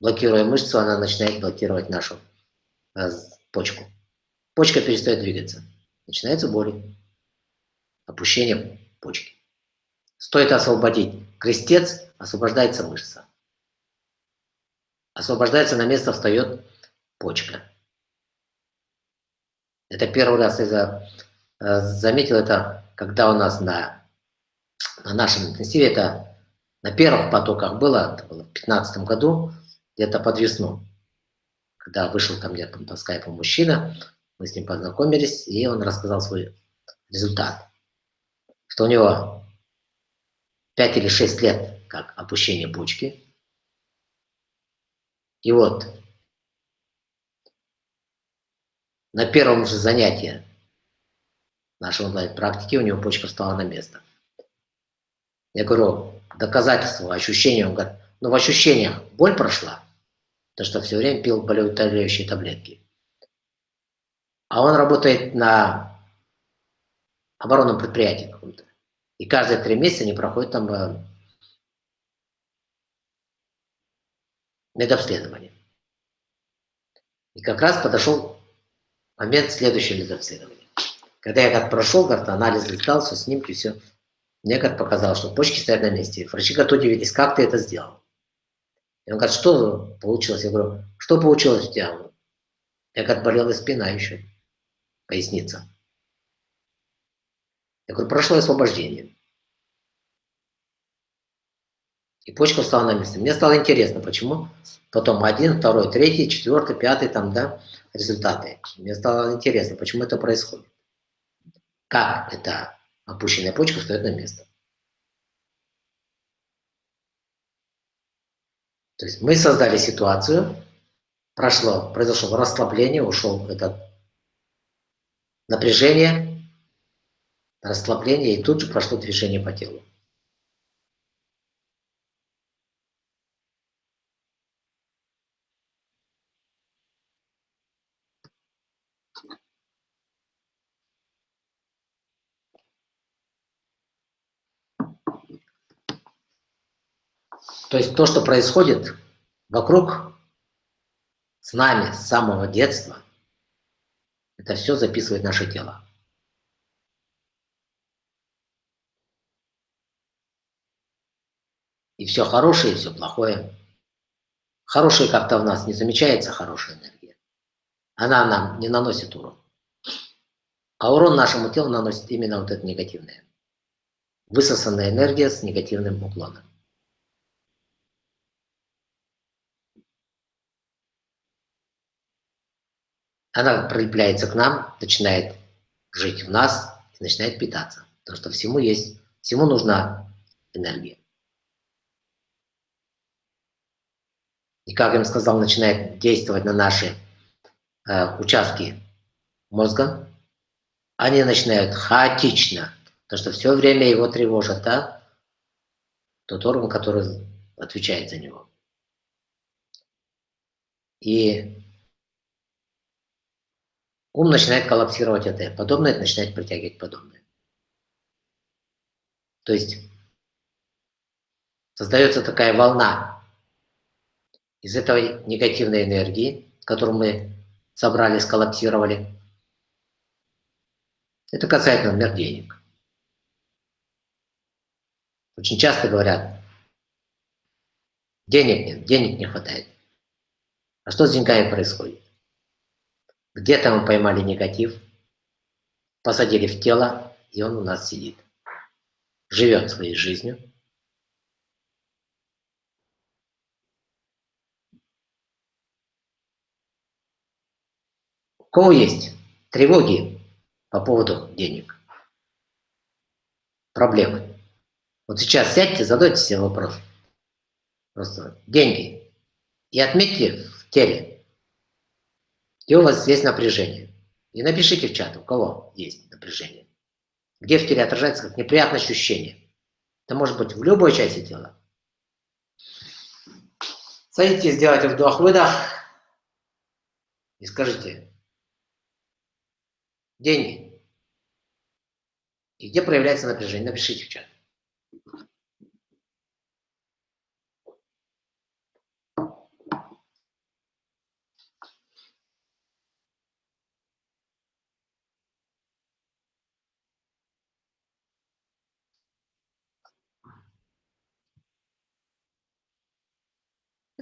Блокируя мышцу, она начинает блокировать нашу э, почку. Почка перестает двигаться. Начинается боль. Опущение почки. Стоит освободить крестец, освобождается мышца. Освобождается на место, встает почка. Это первый раз я э, заметил это, когда у нас на, на нашем интенсиве, это на первых потоках было, это было в 2015 году, где-то под весну, когда вышел ко мне по скайпу мужчина, мы с ним познакомились, и он рассказал свой результат, что у него 5 или 6 лет как опущение почки, и вот на первом же занятии нашей онлайн-практики у него почка встала на место. Я говорю, доказательство, ощущение. Он говорит, ну в ощущениях боль прошла, то что все время пил болеутоляющие таблетки. А он работает на оборонном предприятии каком-то. И каждые три месяца не проходит там э, медобследование. И как раз подошел момент следующего медобследования. Когда я как прошел, как анализ летал, все снимки, все, мне как показалось, что почки стоят на месте. Врачи как удивились, как ты это сделал? И он говорит, что получилось? Я говорю, что получилось у тебя? Я как болела спина еще, поясница. Я говорю, прошло освобождение. И почка встала на место. Мне стало интересно, почему потом один, второй, третий, четвертый, пятый, там, да, результаты. Мне стало интересно, почему это происходит. Как эта опущенная почка встает на место. То есть мы создали ситуацию, прошло, произошло расслабление, ушел это напряжение, расслабление, и тут же прошло движение по телу. То есть то, что происходит вокруг с нами с самого детства, это все записывает наше тело. И все хорошее, и все плохое. Хорошее как-то в нас не замечается, хорошая энергия. Она нам не наносит урон. А урон нашему телу наносит именно вот эта негативная. Высосанная энергия с негативным уклоном. Она прилепляется к нам, начинает жить в нас и начинает питаться. Потому что всему есть, всему нужна энергия. И, как я им сказал, начинает действовать на наши э, участки мозга. Они начинают хаотично, потому что все время его тревожат, да? тот орган, который отвечает за него. И ум начинает коллапсировать это, подобное начинает притягивать подобное. То есть создается такая волна из этой негативной энергии, которую мы собрали, сколлапсировали. Это касается, например, денег. Очень часто говорят, денег нет, денег не хватает. А что с деньгами происходит? Где-то мы поймали негатив, посадили в тело, и он у нас сидит. Живет своей жизнью. У кого есть тревоги по поводу денег? Проблемы? Вот сейчас сядьте, задайте себе вопрос. Просто деньги. И отметьте в теле, где у вас есть напряжение. И напишите в чат, у кого есть напряжение. Где в теле отражается как неприятное ощущение. Это может быть в любой части тела. Садитесь, сделайте вдох-выдох и скажите, деньги. И где проявляется напряжение? Напишите в чат.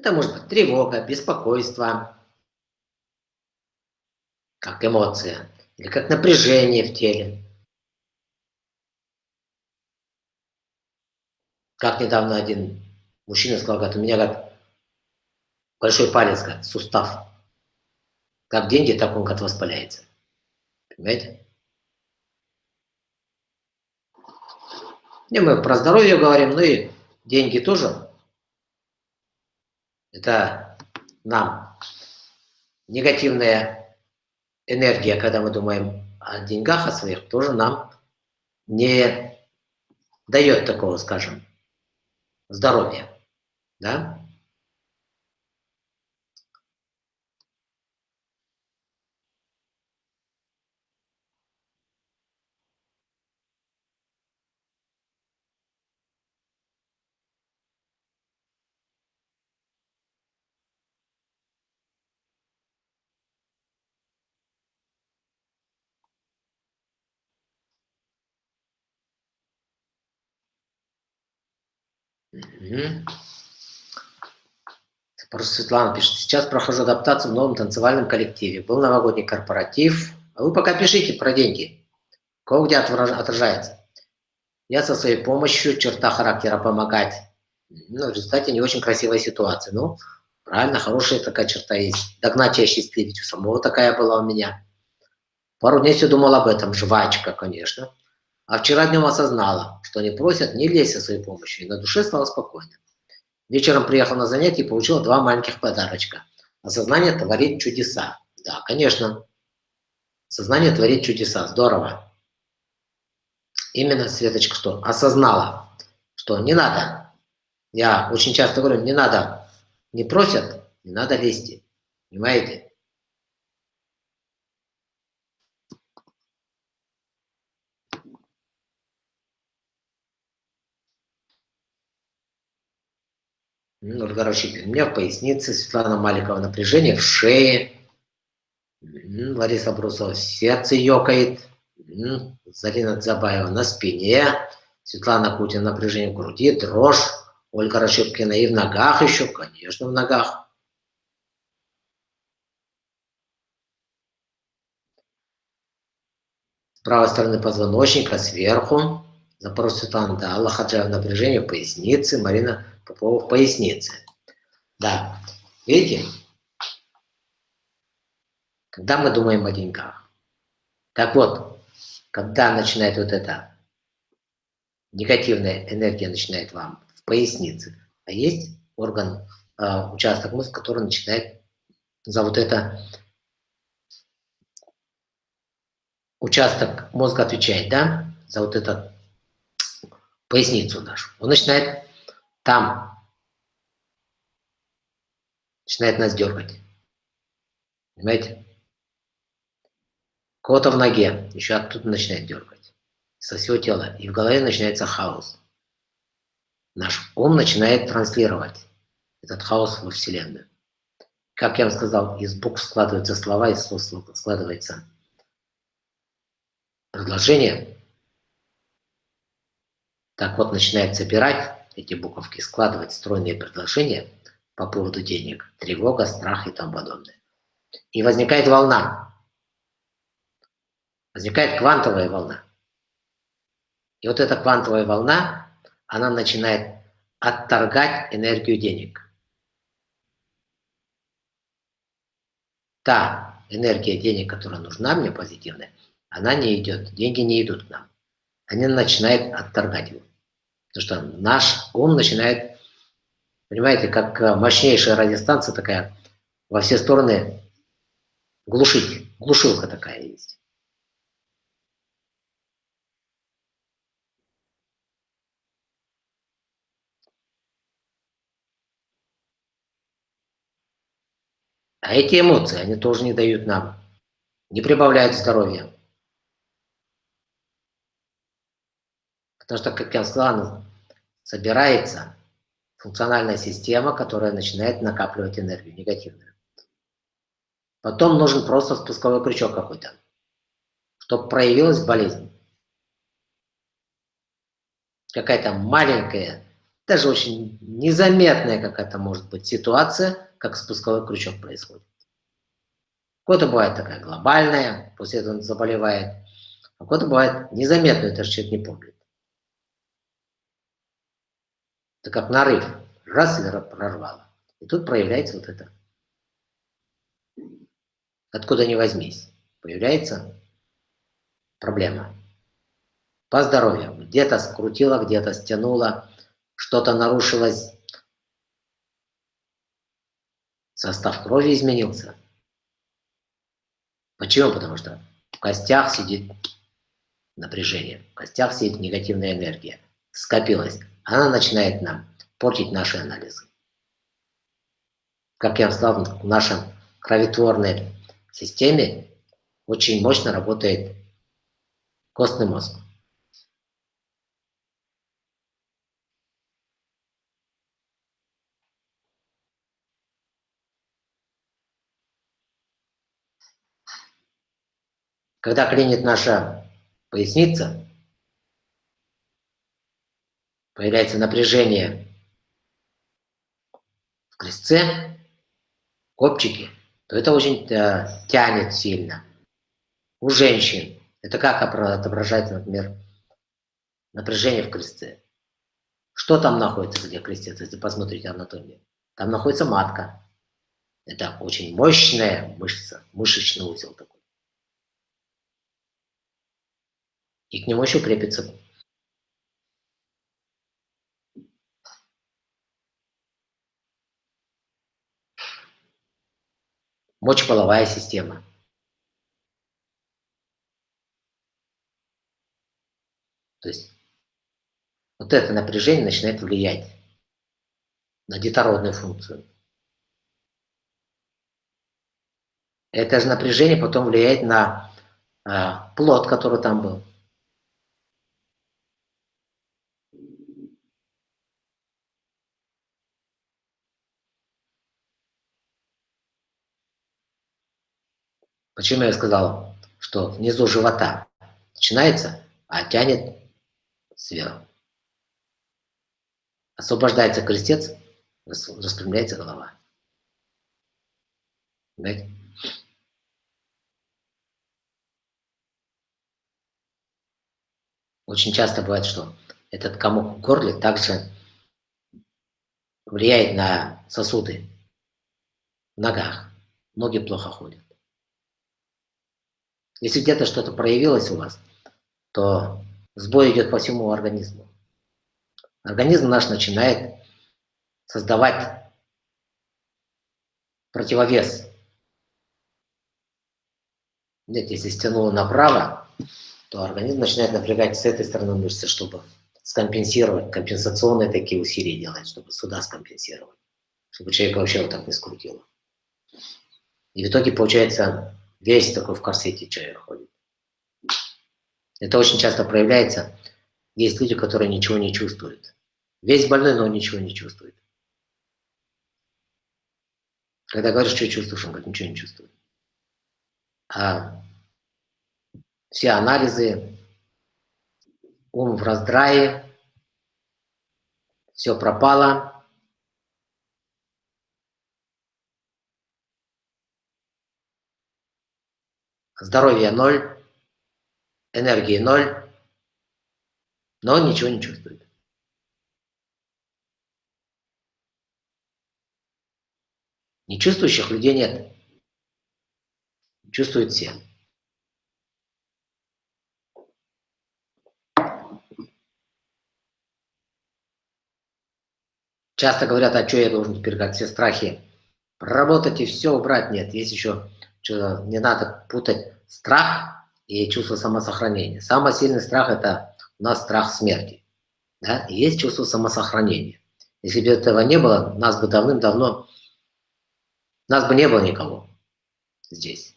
Это может быть тревога, беспокойство, как эмоция, или как напряжение в теле. Как недавно один мужчина сказал, говорит, у меня как большой палец, как сустав. Как деньги, так он как воспаляется. Понимаете? И мы про здоровье говорим, ну и деньги тоже это нам негативная энергия, когда мы думаем о деньгах, о своих, тоже нам не дает такого, скажем, здоровья. Да? Угу. Светлана пишет, сейчас прохожу адаптацию в новом танцевальном коллективе. Был новогодний корпоратив. А вы пока пишите про деньги. Кого где отражается? Я со своей помощью, черта характера помогать. Ну, в результате не очень красивая ситуация. Ну, правильно, хорошая такая черта есть. Догнать и осчастливить. У самого такая была у меня. Пару дней все думал об этом. Жвачка, конечно. А вчера днем осознала, что они просят не лезть со своей помощью, и на душе стало спокойно. Вечером приехал на занятие и получил два маленьких подарочка. Осознание творит чудеса. Да, конечно. Сознание творит чудеса. Здорово. Именно, Светочка, что осознала, что не надо. Я очень часто говорю, не надо. Не просят, не надо лезть. Понимаете? Нургара Шипин. У меня в пояснице, Светлана Маликова напряжение в шее. Лариса Брусова сердце ёкает. Зарина Дзабаева на спине. Светлана Кутина напряжение в груди, дрожь. Ольга Рашипкина и в ногах еще, конечно, в ногах. С правой стороны позвоночника, сверху. Запрос Светлана, да, Аллах напряжение в пояснице. Марина Попова в пояснице. Да, видите? Когда мы думаем о деньгах. Так вот, когда начинает вот эта негативная энергия начинает вам в пояснице, а есть орган, э, участок мозга, который начинает за вот это участок мозга отвечает, да, за вот этот поясницу нашу. Он начинает там начинает нас дергать. Понимаете? Кого-то в ноге, еще оттуда начинает дергать. Со всего тела. И в голове начинается хаос. Наш ум начинает транслировать этот хаос во Вселенную. Как я вам сказал, из букв складываются слова, из слов складывается предложение. Так вот, начинает собирать эти буковки, складывать стройные предложения по поводу денег, тревога, страх и тому подобное. И возникает волна. Возникает квантовая волна. И вот эта квантовая волна, она начинает отторгать энергию денег. Та энергия денег, которая нужна мне, позитивная, она не идет, деньги не идут к нам. Они начинают отторгать его. Потому что наш ум начинает, понимаете, как мощнейшая радиостанция такая, во все стороны глушить, глушилка такая есть. А эти эмоции, они тоже не дают нам, не прибавляют здоровья. Потому что, как я сказал, собирается функциональная система, которая начинает накапливать энергию негативную. Потом нужен просто спусковой крючок какой-то, чтобы проявилась болезнь. Какая-то маленькая, даже очень незаметная какая-то может быть ситуация, как спусковой крючок происходит. Кого-то бывает такая глобальная, после этого он заболевает, а кого-то бывает незаметную, даже человек не помнит. Это как нарыв, раз и прорвало. И тут проявляется вот это. Откуда ни возьмись, появляется проблема. По здоровью. Где-то скрутило, где-то стянуло, что-то нарушилось, состав крови изменился. Почему? Потому что в костях сидит напряжение, в костях сидит негативная энергия, скопилась. Она начинает нам портить наши анализы. Как я вам сказал, в нашем кровотворной системе очень мощно работает костный мозг. Когда клинит наша поясница, появляется напряжение в крестце, копчике, то это очень э, тянет сильно. У женщин это как отображается, например, напряжение в крестце. Что там находится, где крестец, если посмотрите анатомию? Там находится матка. Это очень мощная мышца, мышечный узел такой. и к нему еще крепится мочеполовая система. То есть вот это напряжение начинает влиять на детородную функцию. Это же напряжение потом влияет на э, плод, который там был. Почему я сказал, что внизу живота начинается, а тянет сверху. Освобождается крестец, распрямляется голова. Понимаете? Очень часто бывает, что этот комок в горле также влияет на сосуды в ногах. Ноги плохо ходят. Если где-то что-то проявилось у вас, то сбой идет по всему организму. Организм наш начинает создавать противовес. Видите, если стянуло направо, то организм начинает напрягать с этой стороны мышцы, чтобы скомпенсировать, компенсационные такие усилия делать, чтобы сюда скомпенсировать, чтобы человек вообще вот так не скрутило. И в итоге, получается, весь такой в корсете человек ходит. Это очень часто проявляется. Есть люди, которые ничего не чувствуют. Весь больной, но ничего не чувствует. Когда говоришь, что чувствуешь, он говорит, ничего не чувствует. А все анализы, ум в раздрае, все пропало. Здоровье ноль, энергии ноль, но он ничего не чувствует. Нечувствующих людей нет. Чувствуют все. Часто говорят, а что я должен теперь как все страхи проработать и все убрать? Нет, есть еще, не надо путать страх и чувство самосохранения. Самый сильный страх – это у нас страх смерти. Да? Есть чувство самосохранения. Если бы этого не было, нас бы давным-давно, нас бы не было никого здесь.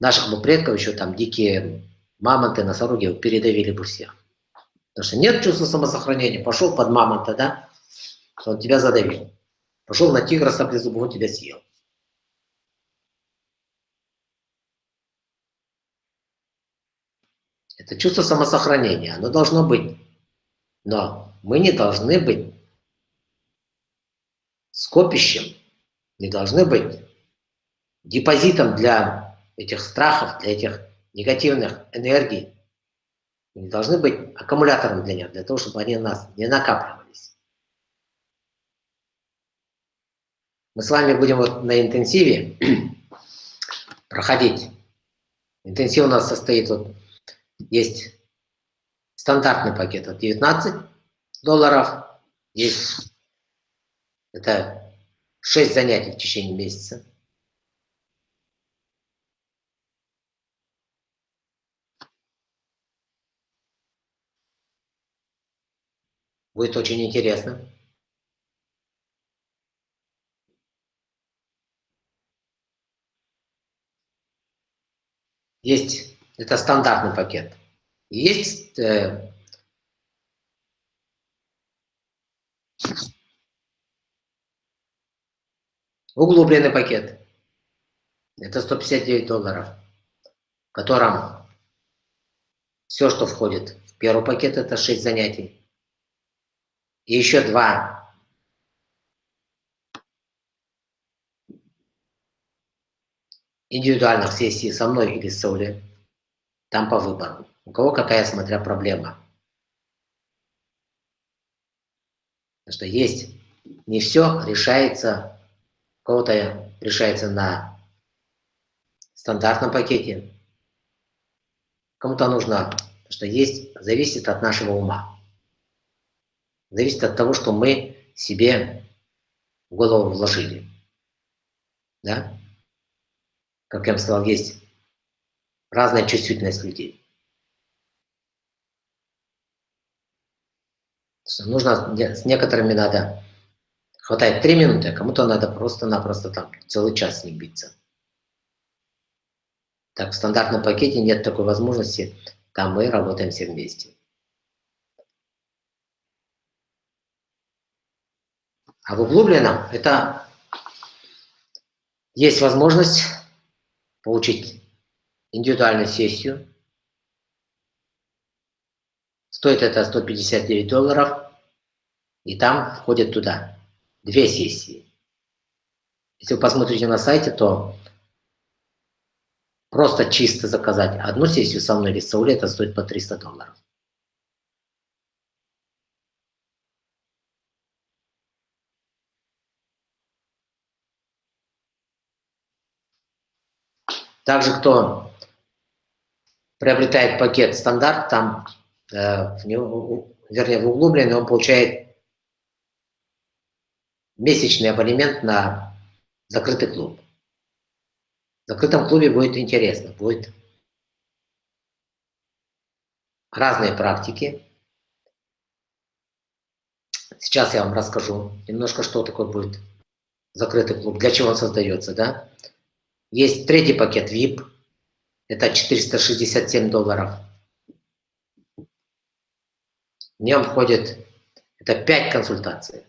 Наших бы предков еще там дикие мамонты, носороги передавили бы всех. Потому что нет чувства самосохранения. Пошел под мамонта, да? Он тебя задавил. Пошел на тигра саблезубого, тебя съел. Это чувство самосохранения, оно должно быть. Но мы не должны быть скопищем, не должны быть депозитом для этих страхов, для этих негативных энергий. Мы не должны быть аккумулятором для них, для того, чтобы они нас не накапливались. Мы с вами будем вот на интенсиве (clears throat) проходить. Интенсив у нас состоит вот есть стандартный пакет от 19 долларов, есть это 6 занятий в течение месяца. Будет очень интересно. Есть это стандартный пакет. Есть э, углубленный пакет. Это 159 долларов, в котором все, что входит в первый пакет, это 6 занятий. И еще два индивидуальных сессий со мной или с Соли. Там по выбору. У кого какая, смотря, проблема. Потому что есть, не все решается, у кого-то решается на стандартном пакете, кому-то нужно, что есть, зависит от нашего ума. Зависит от того, что мы себе в голову вложили. Да? Как я вам сказал, есть разная чувствительность людей. Нужно, с некоторыми надо, хватает три минуты, а кому-то надо просто-напросто там целый час с ним биться. Так, в стандартном пакете нет такой возможности, там мы работаем все вместе. А в углубленном это есть возможность получить индивидуальную сессию. Стоит это 159 долларов. И там входят туда две сессии. Если вы посмотрите на сайте, то просто чисто заказать одну сессию со мной или с это стоит по 300 долларов. Также, кто приобретает пакет стандарт, там, э, в него, вернее, в углубленный он получает месячный абонемент на закрытый клуб. В закрытом клубе будет интересно, будет разные практики, Сейчас я вам расскажу немножко, что такое будет закрытый клуб, для чего он создается, да. Есть третий пакет VIP, это 467 долларов. В нем входит, это 5 консультаций,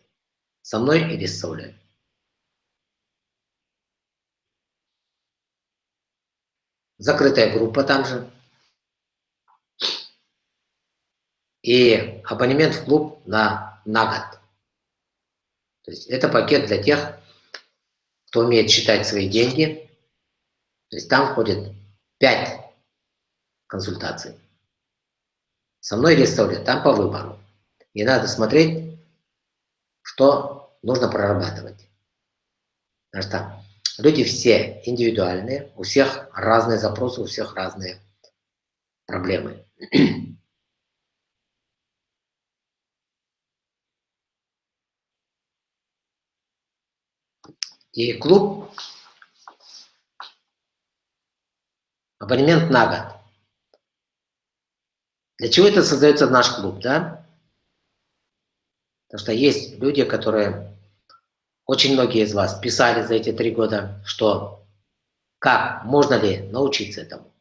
со мной или с Саулей. Закрытая группа там же. И абонемент в клуб на, на год. То есть это пакет для тех, кто умеет считать свои деньги. То есть там входит 5 консультаций. Со мной или с там по выбору. И надо смотреть, что нужно прорабатывать. Потому что Люди все индивидуальные, у всех разные запросы, у всех разные проблемы. И клуб, абонемент на год. Для чего это создается наш клуб, да? Потому что есть люди, которые очень многие из вас писали за эти три года, что как, можно ли научиться этому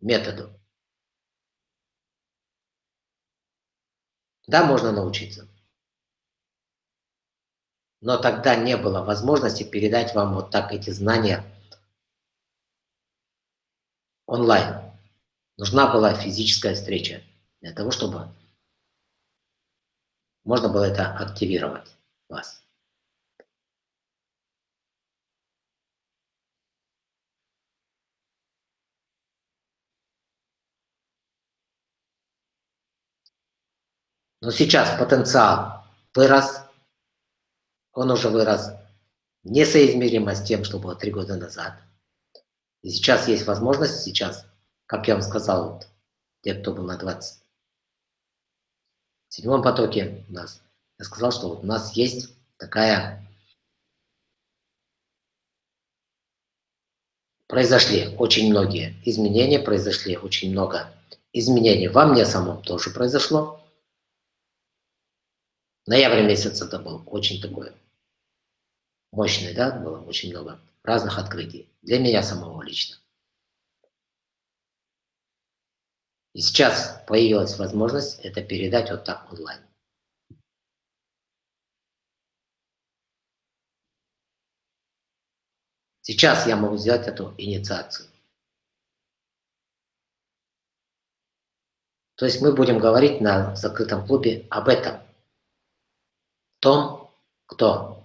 методу. Да, можно научиться. Но тогда не было возможности передать вам вот так эти знания онлайн. Нужна была физическая встреча для того, чтобы можно было это активировать вас. Но сейчас потенциал вырос, он уже вырос несоизмеримо с тем, что было три года назад. И сейчас есть возможность, сейчас, как я вам сказал, вот, те, кто был на 20 в седьмом потоке у нас, я сказал, что вот у нас есть такая... Произошли очень многие изменения, произошли очень много изменений во мне самом тоже произошло. Ноябрь месяц это был очень такой мощный, да, было очень много разных открытий. Для меня самого лично. И сейчас появилась возможность это передать вот так онлайн. Сейчас я могу сделать эту инициацию. То есть мы будем говорить на закрытом клубе об этом том, кто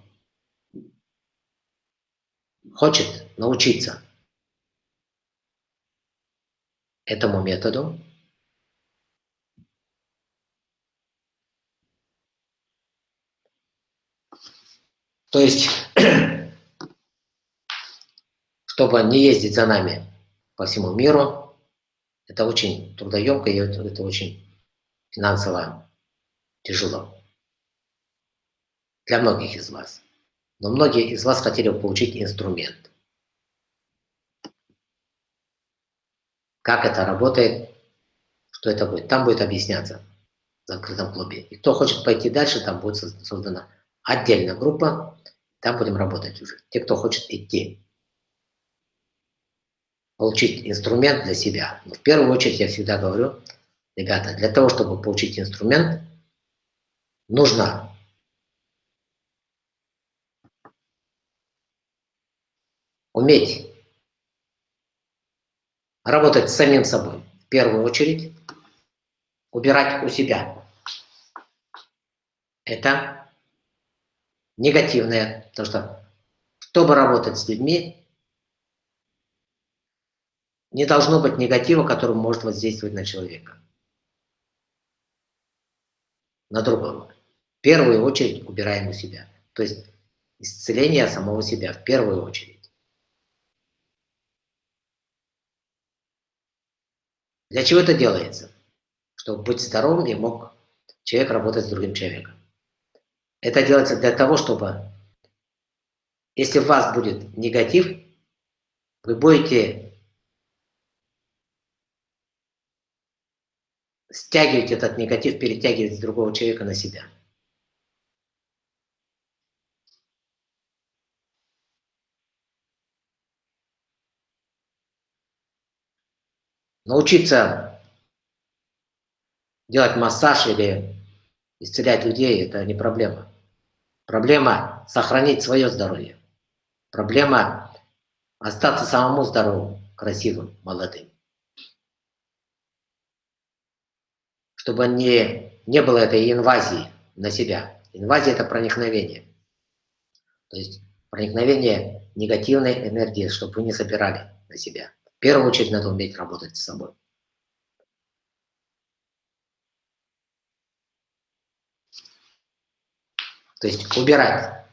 хочет научиться этому методу, то есть, (clears throat) чтобы не ездить за нами по всему миру, это очень трудоемко и это очень финансово тяжело для многих из вас. Но многие из вас хотели получить инструмент. Как это работает, что это будет. Там будет объясняться в закрытом клубе. И кто хочет пойти дальше, там будет создана отдельная группа, там будем работать уже. Те, кто хочет идти, получить инструмент для себя. Но в первую очередь я всегда говорю, ребята, для того, чтобы получить инструмент, нужно уметь работать с самим собой. В первую очередь убирать у себя. Это негативное, потому что чтобы работать с людьми, не должно быть негатива, который может воздействовать на человека. На другого. В первую очередь убираем у себя. То есть исцеление самого себя в первую очередь. Для чего это делается? Чтобы быть здоровым и мог человек работать с другим человеком. Это делается для того, чтобы, если у вас будет негатив, вы будете стягивать этот негатив, перетягивать с другого человека на себя. Научиться делать массаж или исцелять людей – это не проблема. Проблема – сохранить свое здоровье. Проблема – остаться самому здоровым, красивым, молодым. Чтобы не, не было этой инвазии на себя. Инвазия – это проникновение. То есть проникновение негативной энергии, чтобы вы не собирали на себя. Первую очередь надо уметь работать с собой. То есть убирать.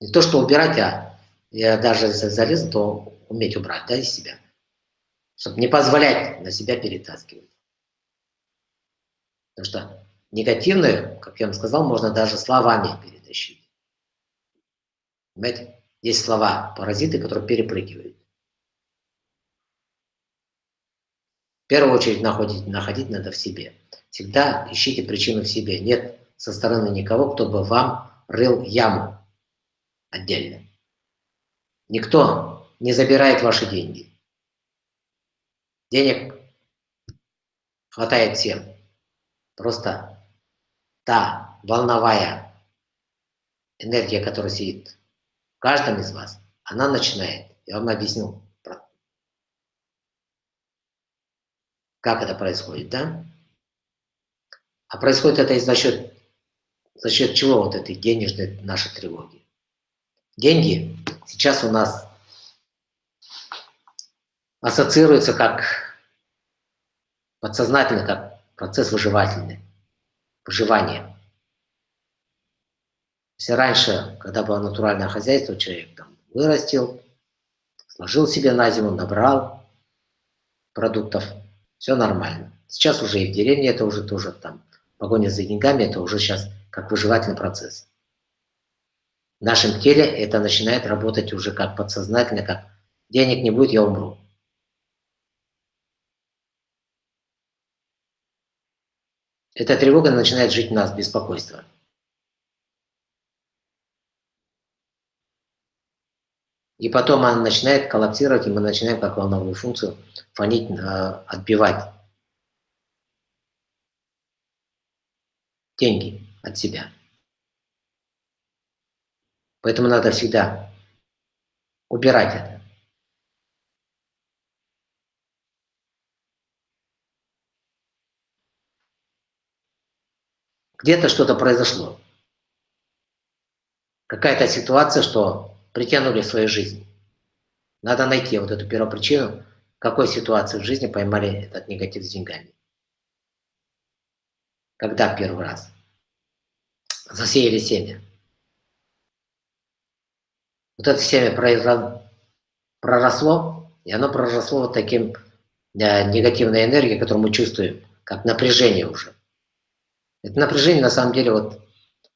Не то, что убирать, а я даже залез, то уметь убрать да, из себя. Чтобы не позволять на себя перетаскивать. Потому что негативную, как я вам сказал, можно даже словами перетащить. Понимаете? Есть слова, паразиты, которые перепрыгивают. В первую очередь находить, находить надо в себе. Всегда ищите причину в себе. Нет со стороны никого, кто бы вам рыл яму отдельно. Никто не забирает ваши деньги. Денег хватает всем. Просто та волновая энергия, которая сидит каждом из вас, она начинает. Я вам объясню, как это происходит, да? А происходит это за счет, за счет чего вот этой денежной нашей тревоги? Деньги сейчас у нас ассоциируются как подсознательно, как процесс выживательный, выживание. Если раньше, когда было натуральное хозяйство, человек там вырастил, сложил себе на зиму, набрал продуктов, все нормально. Сейчас уже и в деревне это уже тоже там погоня за деньгами, это уже сейчас как выживательный процесс. В нашем теле это начинает работать уже как подсознательно, как денег не будет, я умру. Эта тревога начинает жить в нас, беспокойство. И потом она начинает коллапсировать, и мы начинаем как волновую функцию фонить, отбивать деньги от себя. Поэтому надо всегда убирать это. Где-то что-то произошло. Какая-то ситуация, что притянули в свою жизнь. Надо найти вот эту первопричину, в какой ситуации в жизни поймали этот негатив с деньгами. Когда первый раз? Засеяли семя. Вот это семя проросло, и оно проросло вот таким э, негативной энергией, которую мы чувствуем, как напряжение уже. Это напряжение на самом деле вот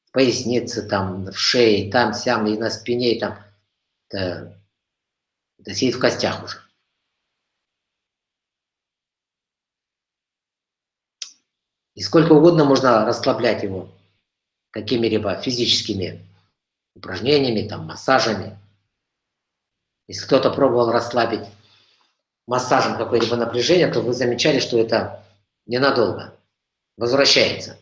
в пояснице, там, в шее, там, сям, и на спине, и там. Это, это сидит в костях уже. И сколько угодно можно расслаблять его какими-либо физическими упражнениями, там, массажами. Если кто-то пробовал расслабить массажем какое-либо напряжение, то вы замечали, что это ненадолго возвращается.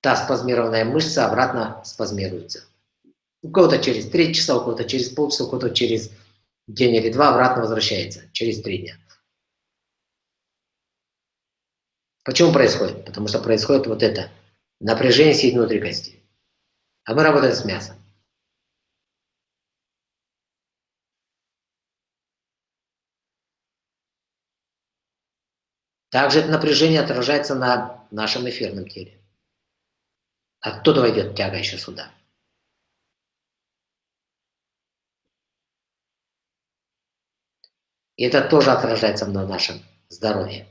Та спазмированная мышца обратно спазмируется. У кого-то через 3 часа, у кого-то через полчаса, у кого-то через день или два обратно возвращается, через 3 дня. Почему происходит? Потому что происходит вот это. Напряжение сидит внутри кости. А мы работаем с мясом. Также это напряжение отражается на нашем эфирном теле. Оттуда войдет тяга еще сюда. И это тоже отражается на нашем здоровье.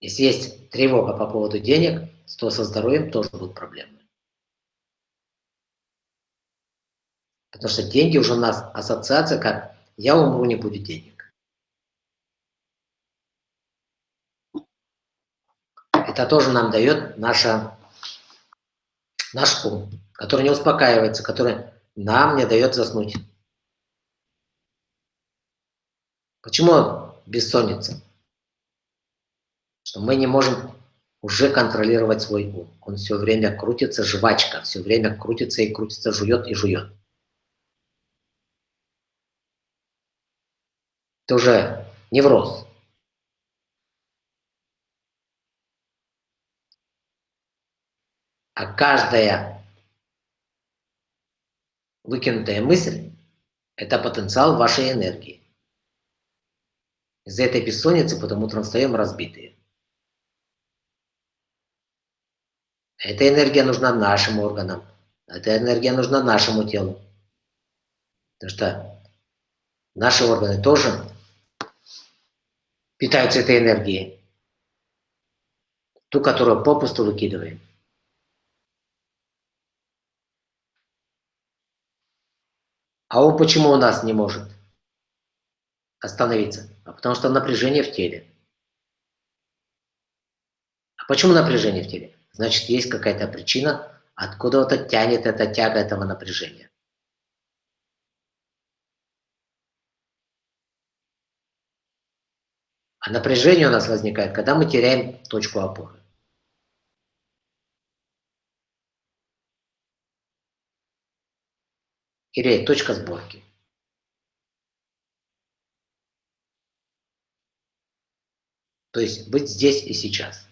Если есть тревога по поводу денег, то со здоровьем тоже будут проблемы. Потому что деньги уже у нас ассоциация как «я умру, не будет денег». Это тоже нам дает наша наш ум, который не успокаивается, который нам не дает заснуть. Почему бессонница? Что мы не можем уже контролировать свой ум. Он все время крутится, жвачка, все время крутится и крутится, жует и жует. Это уже невроз. А каждая выкинутая мысль – это потенциал вашей энергии. Из-за этой бессонницы потом утром встаем разбитые. Эта энергия нужна нашим органам. Эта энергия нужна нашему телу. Потому что наши органы тоже питаются этой энергией. Ту, которую попусту выкидываем. А он почему у нас не может остановиться? А потому что напряжение в теле. А почему напряжение в теле? Значит, есть какая-то причина, откуда-то тянет эта тяга этого напряжения. А напряжение у нас возникает, когда мы теряем точку опоры. Или точка сборки. То есть быть здесь и сейчас.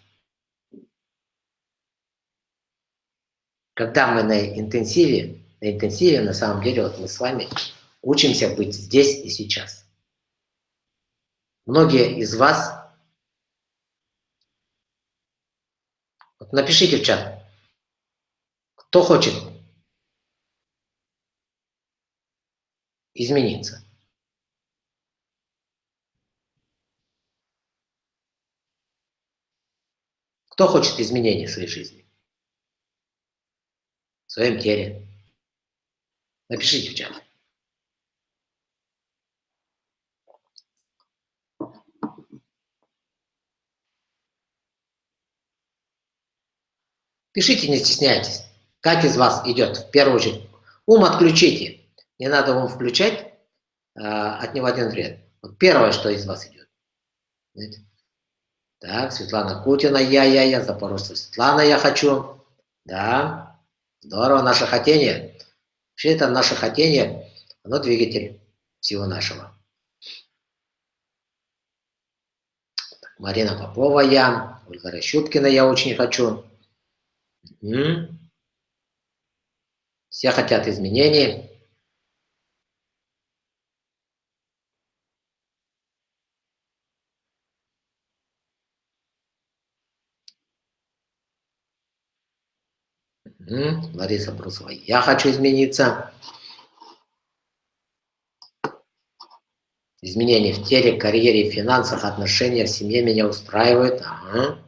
Когда мы на интенсиве, на интенсиве на самом деле вот мы с вами учимся быть здесь и сейчас. Многие из вас, вот напишите в чат, кто хочет измениться. Кто хочет изменений в своей жизни? в своем теле. Напишите в чат. Пишите, не стесняйтесь. Как из вас идет, в первую очередь. Ум отключите. Не надо ум включать, а, от него один вред. Вот первое, что из вас идет. Знаете? Так, Светлана Кутина, я-я-я, Запорожца Светлана, я хочу. Да. Здорово, наше хотение. Вообще это наше хотение, оно двигатель всего нашего. Так, Марина Попова я, Ольга Рощуткина я очень хочу. Угу. Все хотят изменений. Лариса Брусова. Я хочу измениться. Изменения в теле, карьере, финансах, отношениях, семье меня устраивают. Ага.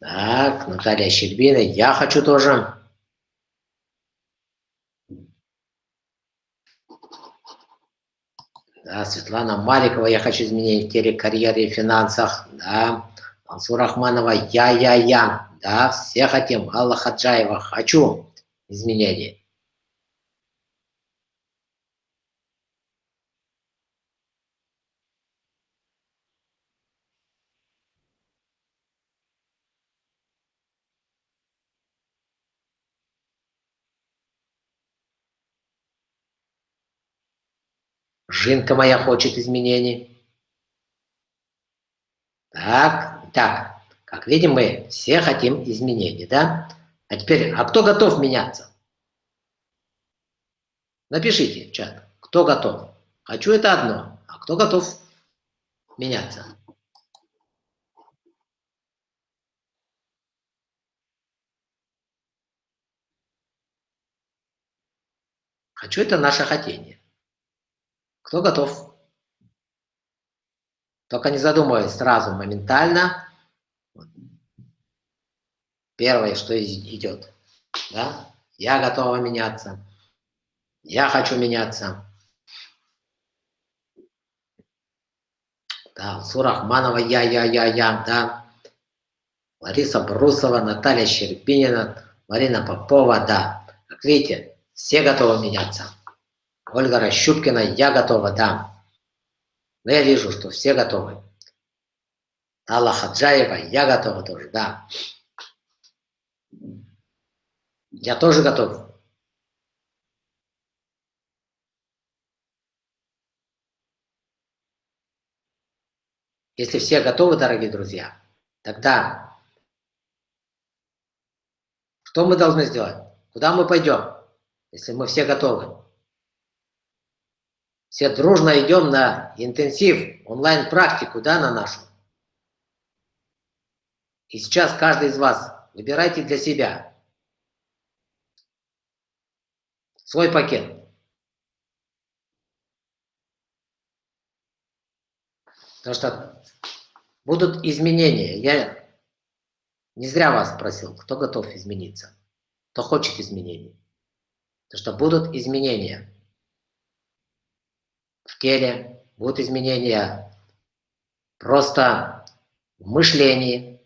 Так, Наталья Щербина. Я хочу тоже. Да, Светлана Маликова. Я хочу изменения в теле, карьере финансах. Да. Ансур Рахманова, я-я-я, да, все хотим, Алла Хаджаева, хочу изменений. Жинка моя хочет изменений. Так, так, как видим, мы все хотим изменений, да? А теперь, а кто готов меняться? Напишите в чат, кто готов. Хочу это одно, а кто готов меняться? Хочу это наше хотение. Кто готов? Только не задумываясь сразу, моментально. Первое, что идет. Да? Я готова меняться. Я хочу меняться. Да, Сурахманова, я, я, я, я, да. Лариса Брусова, Наталья Щербинина, Марина Попова, да. Как видите, все готовы меняться. Ольга Рощупкина, я готова, да. Но я вижу, что все готовы. Алла Хаджаева, я готова тоже, да. Я тоже готов. Если все готовы, дорогие друзья, тогда что мы должны сделать? Куда мы пойдем, если мы все готовы? Все дружно идем на интенсив, онлайн-практику, да, на нашу. И сейчас каждый из вас выбирайте для себя свой пакет. Потому что будут изменения. Я не зря вас спросил, кто готов измениться, кто хочет изменений. Потому что будут изменения в теле, будут изменения просто в мышлении.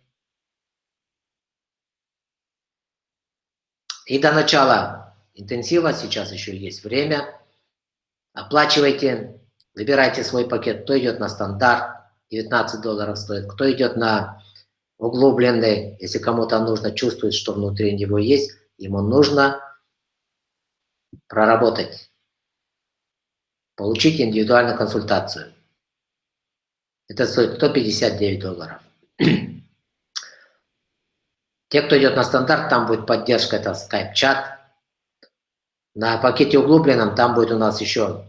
И до начала интенсива, сейчас еще есть время, оплачивайте, выбирайте свой пакет, кто идет на стандарт, 19 долларов стоит, кто идет на углубленный, если кому-то нужно, чувствует, что внутри него есть, ему нужно проработать получить индивидуальную консультацию. Это стоит 159 долларов. (clears throat) Те, кто идет на стандарт, там будет поддержка, это скайп-чат. На пакете углубленном там будет у нас еще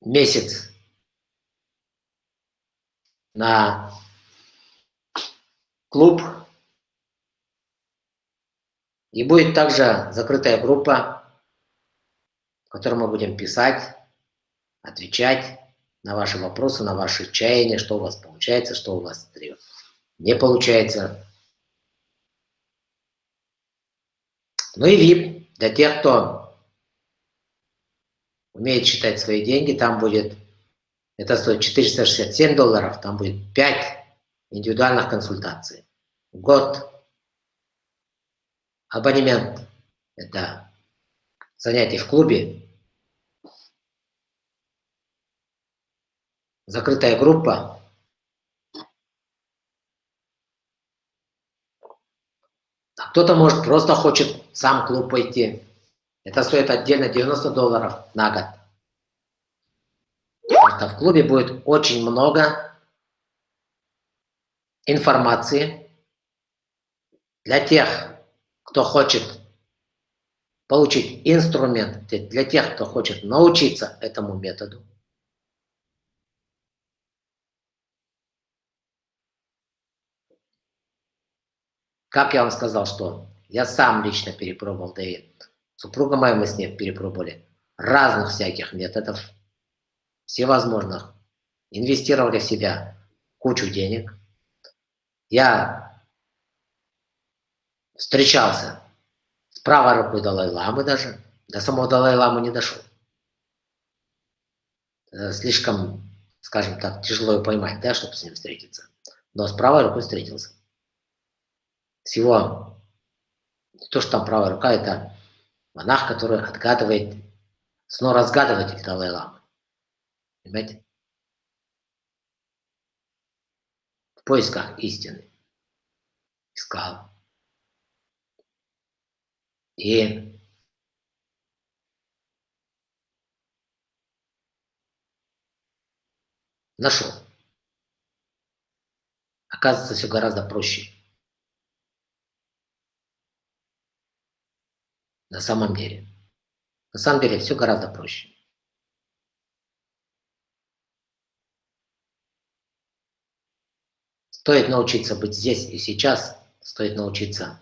месяц на клуб. И будет также закрытая группа в котором мы будем писать, отвечать на ваши вопросы, на ваши чаяния, что у вас получается, что у вас не получается. Ну и VIP для тех, кто умеет считать свои деньги, там будет, это стоит 467 долларов, там будет 5 индивидуальных консультаций. Год. Абонемент. Это занятий в клубе, закрытая группа, а кто-то, может, просто хочет сам клуб пойти. Это стоит отдельно 90 долларов на год. Потому в клубе будет очень много информации для тех, кто хочет получить инструмент для тех, кто хочет научиться этому методу. Как я вам сказал, что я сам лично перепробовал, да и супруга моя, мы с ней перепробовали разных всяких методов, всевозможных. Инвестировали в себя кучу денег. Я встречался с правой рукой Далай-Ламы даже. До самого Далай-Ламы не дошел. Э, слишком, скажем так, тяжело его поймать, да, чтобы с ним встретиться. Но с правой рукой встретился. Всего, не то, что там правая рука, это монах, который отгадывает, снова разгадыватель Далай-Ламы. Понимаете? В поисках истины. Искал. И нашел. Оказывается, все гораздо проще. На самом деле. На самом деле все гораздо проще. Стоит научиться быть здесь и сейчас, стоит научиться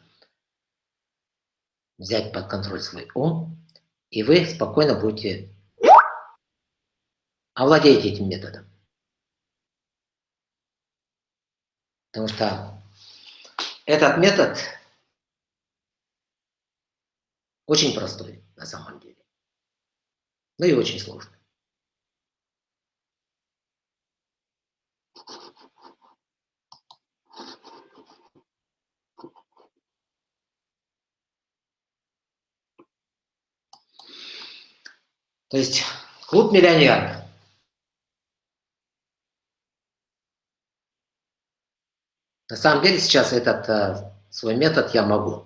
взять под контроль свой ум, и вы спокойно будете овладеть этим методом. Потому что этот метод очень простой на самом деле. Но и очень сложный. То есть клуб миллионеров. На самом деле сейчас этот э, свой метод я могу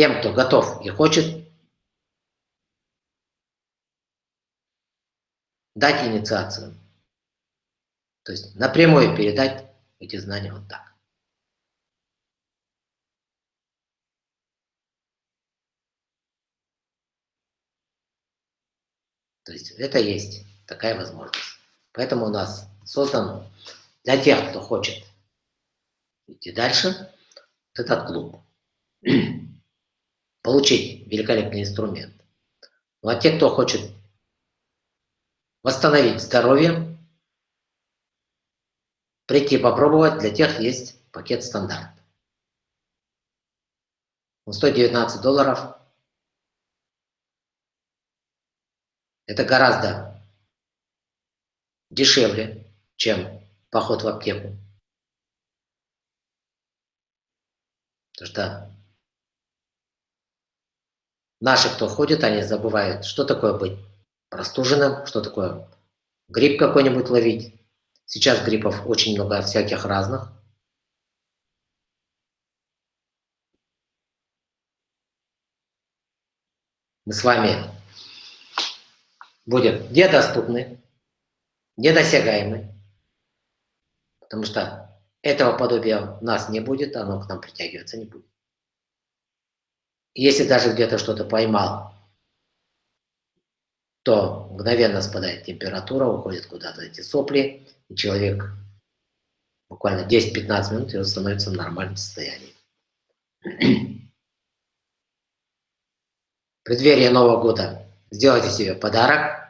тем, кто готов и хочет, дать инициацию. То есть напрямую передать эти знания вот так. То есть это есть такая возможность. Поэтому у нас создан для тех, кто хочет идти дальше, вот этот клуб. Получить великолепный инструмент. Ну а те, кто хочет восстановить здоровье, прийти попробовать, для тех есть пакет стандарт. Он стоит 19 долларов. Это гораздо дешевле, чем поход в аптеку. Потому что наши, кто ходит, они забывают, что такое быть простуженным, что такое грипп какой-нибудь ловить. Сейчас гриппов очень много всяких разных. Мы с вами будем недоступны, недосягаемы, потому что этого подобия у нас не будет, оно к нам притягиваться не будет. Если даже где-то что-то поймал, то мгновенно спадает температура, уходят куда-то эти сопли, и человек буквально 10-15 минут и становится в нормальном состоянии. В преддверии Нового года сделайте себе подарок,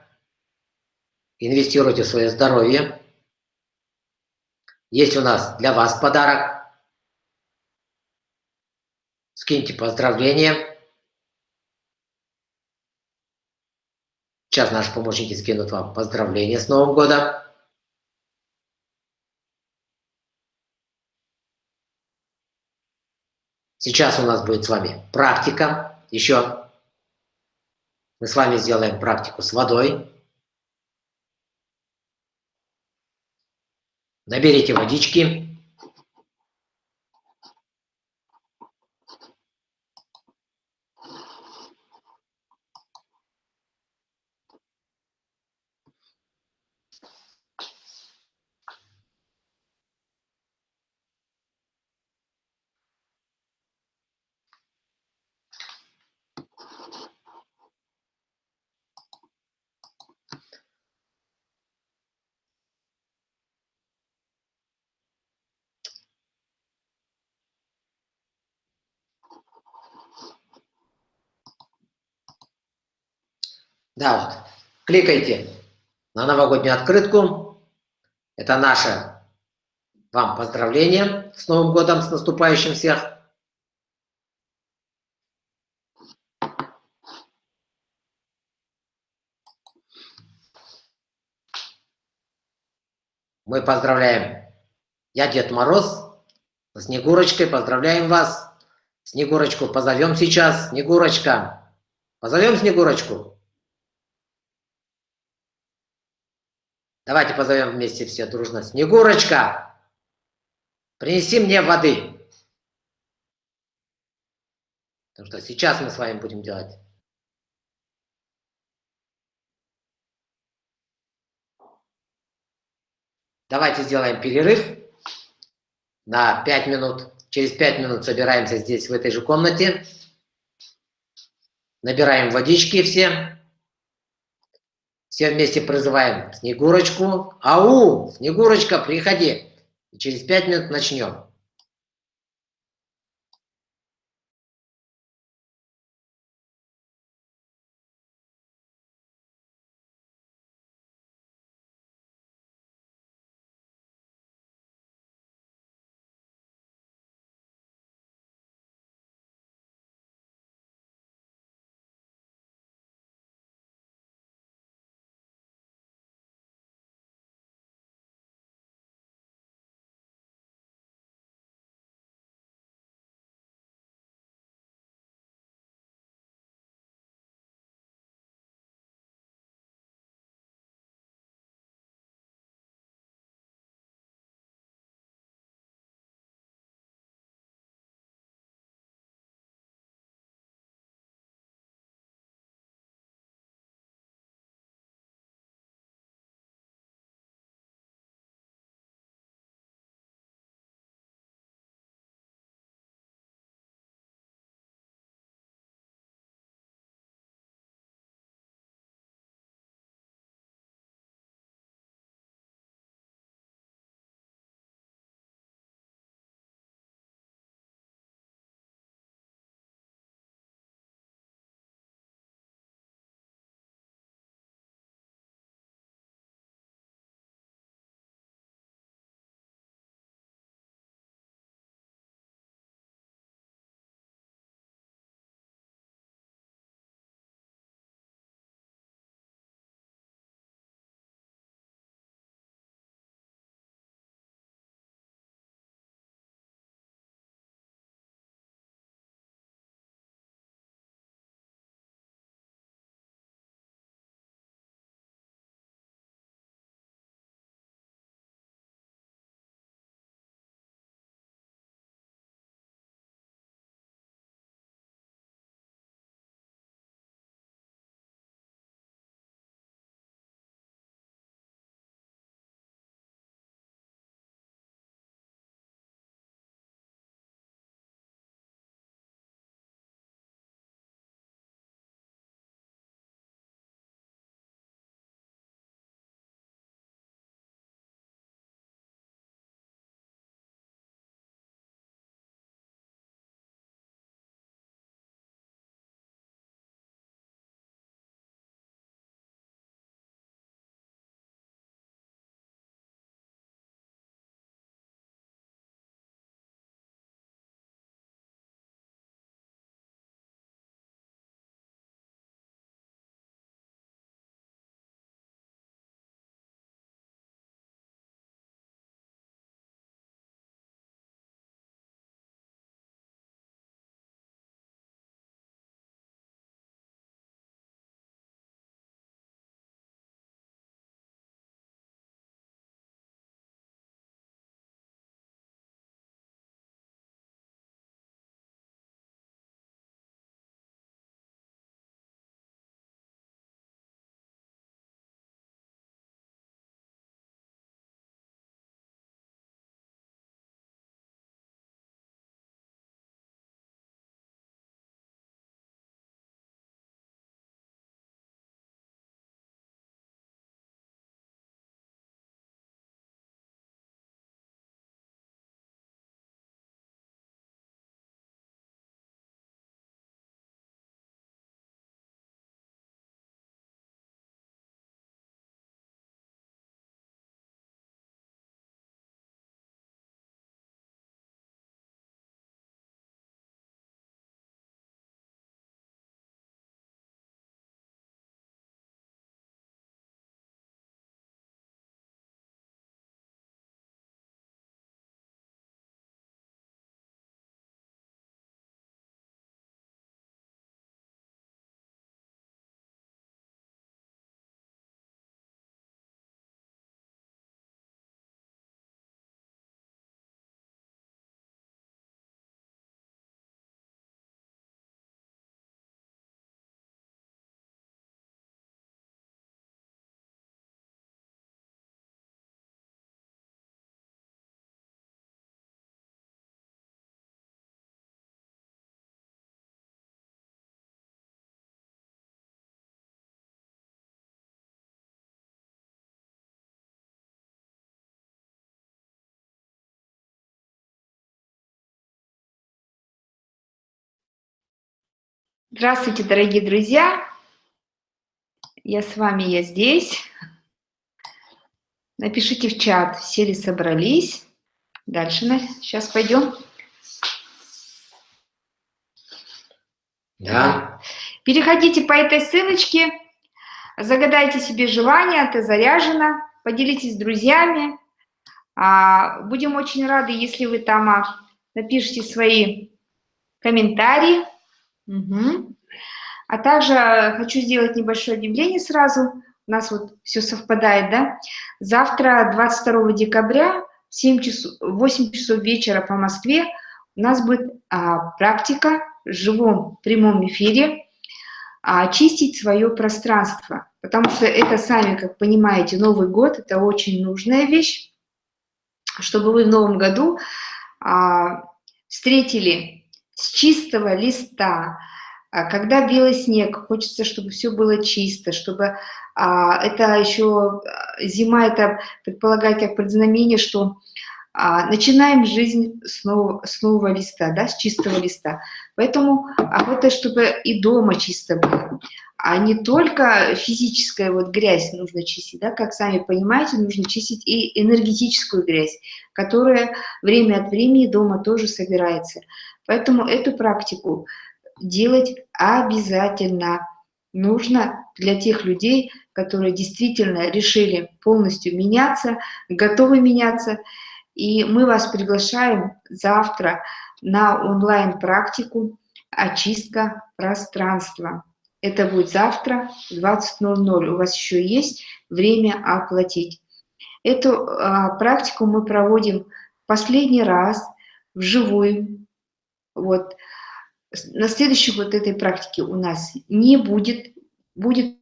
инвестируйте в свое здоровье. Есть у нас для вас подарок. Скиньте поздравления. Сейчас наши помощники скинут вам поздравления с Новым годом. Сейчас у нас будет с вами практика. Еще мы с вами сделаем практику с водой. Наберите водички. Да, вот. Кликайте на новогоднюю открытку. Это наше вам поздравление с Новым годом, с наступающим всех. Мы поздравляем. Я Дед Мороз. Снегурочкой поздравляем вас. Снегурочку позовем сейчас. Снегурочка. Позовем Снегурочку. Давайте позовем вместе все дружно. Снегурочка, принеси мне воды. Потому что сейчас мы с вами будем делать. Давайте сделаем перерыв на 5 минут. Через 5 минут собираемся здесь, в этой же комнате. Набираем водички все. Все вместе призываем Снегурочку. Ау, Снегурочка, приходи. И через пять минут начнем. Здравствуйте, дорогие друзья! Я с вами, я здесь. Напишите в чат, все ли собрались. Дальше сейчас пойдем. Да. Переходите по этой ссылочке, загадайте себе желание, это заряжено, поделитесь с друзьями. А, будем очень рады, если вы там а, напишите свои комментарии. Угу. А также хочу сделать небольшое объявление сразу. У нас вот все совпадает, да? Завтра, 22 декабря, в 7 часов, 8 часов вечера по Москве у нас будет а, практика в живом прямом эфире а, очистить свое пространство. Потому что это, сами, как понимаете, Новый год – это очень нужная вещь, чтобы вы в новом году а, встретили с чистого листа, а когда белый снег, хочется, чтобы все было чисто, чтобы а, это еще а, зима, это предполагает как предзнамение, что а, начинаем жизнь с нового, с нового листа, да, с чистого листа. Поэтому охота, чтобы и дома чисто было, а не только физическая вот грязь нужно чистить, да, как сами понимаете, нужно чистить и энергетическую грязь, которая время от времени дома тоже собирается. Поэтому эту практику делать обязательно нужно для тех людей, которые действительно решили полностью меняться, готовы меняться. И мы вас приглашаем завтра на онлайн-практику «Очистка пространства». Это будет завтра в 20.00. У вас еще есть время оплатить. Эту а, практику мы проводим последний раз вживую. Вот. На следующей вот этой практике у нас не будет, будет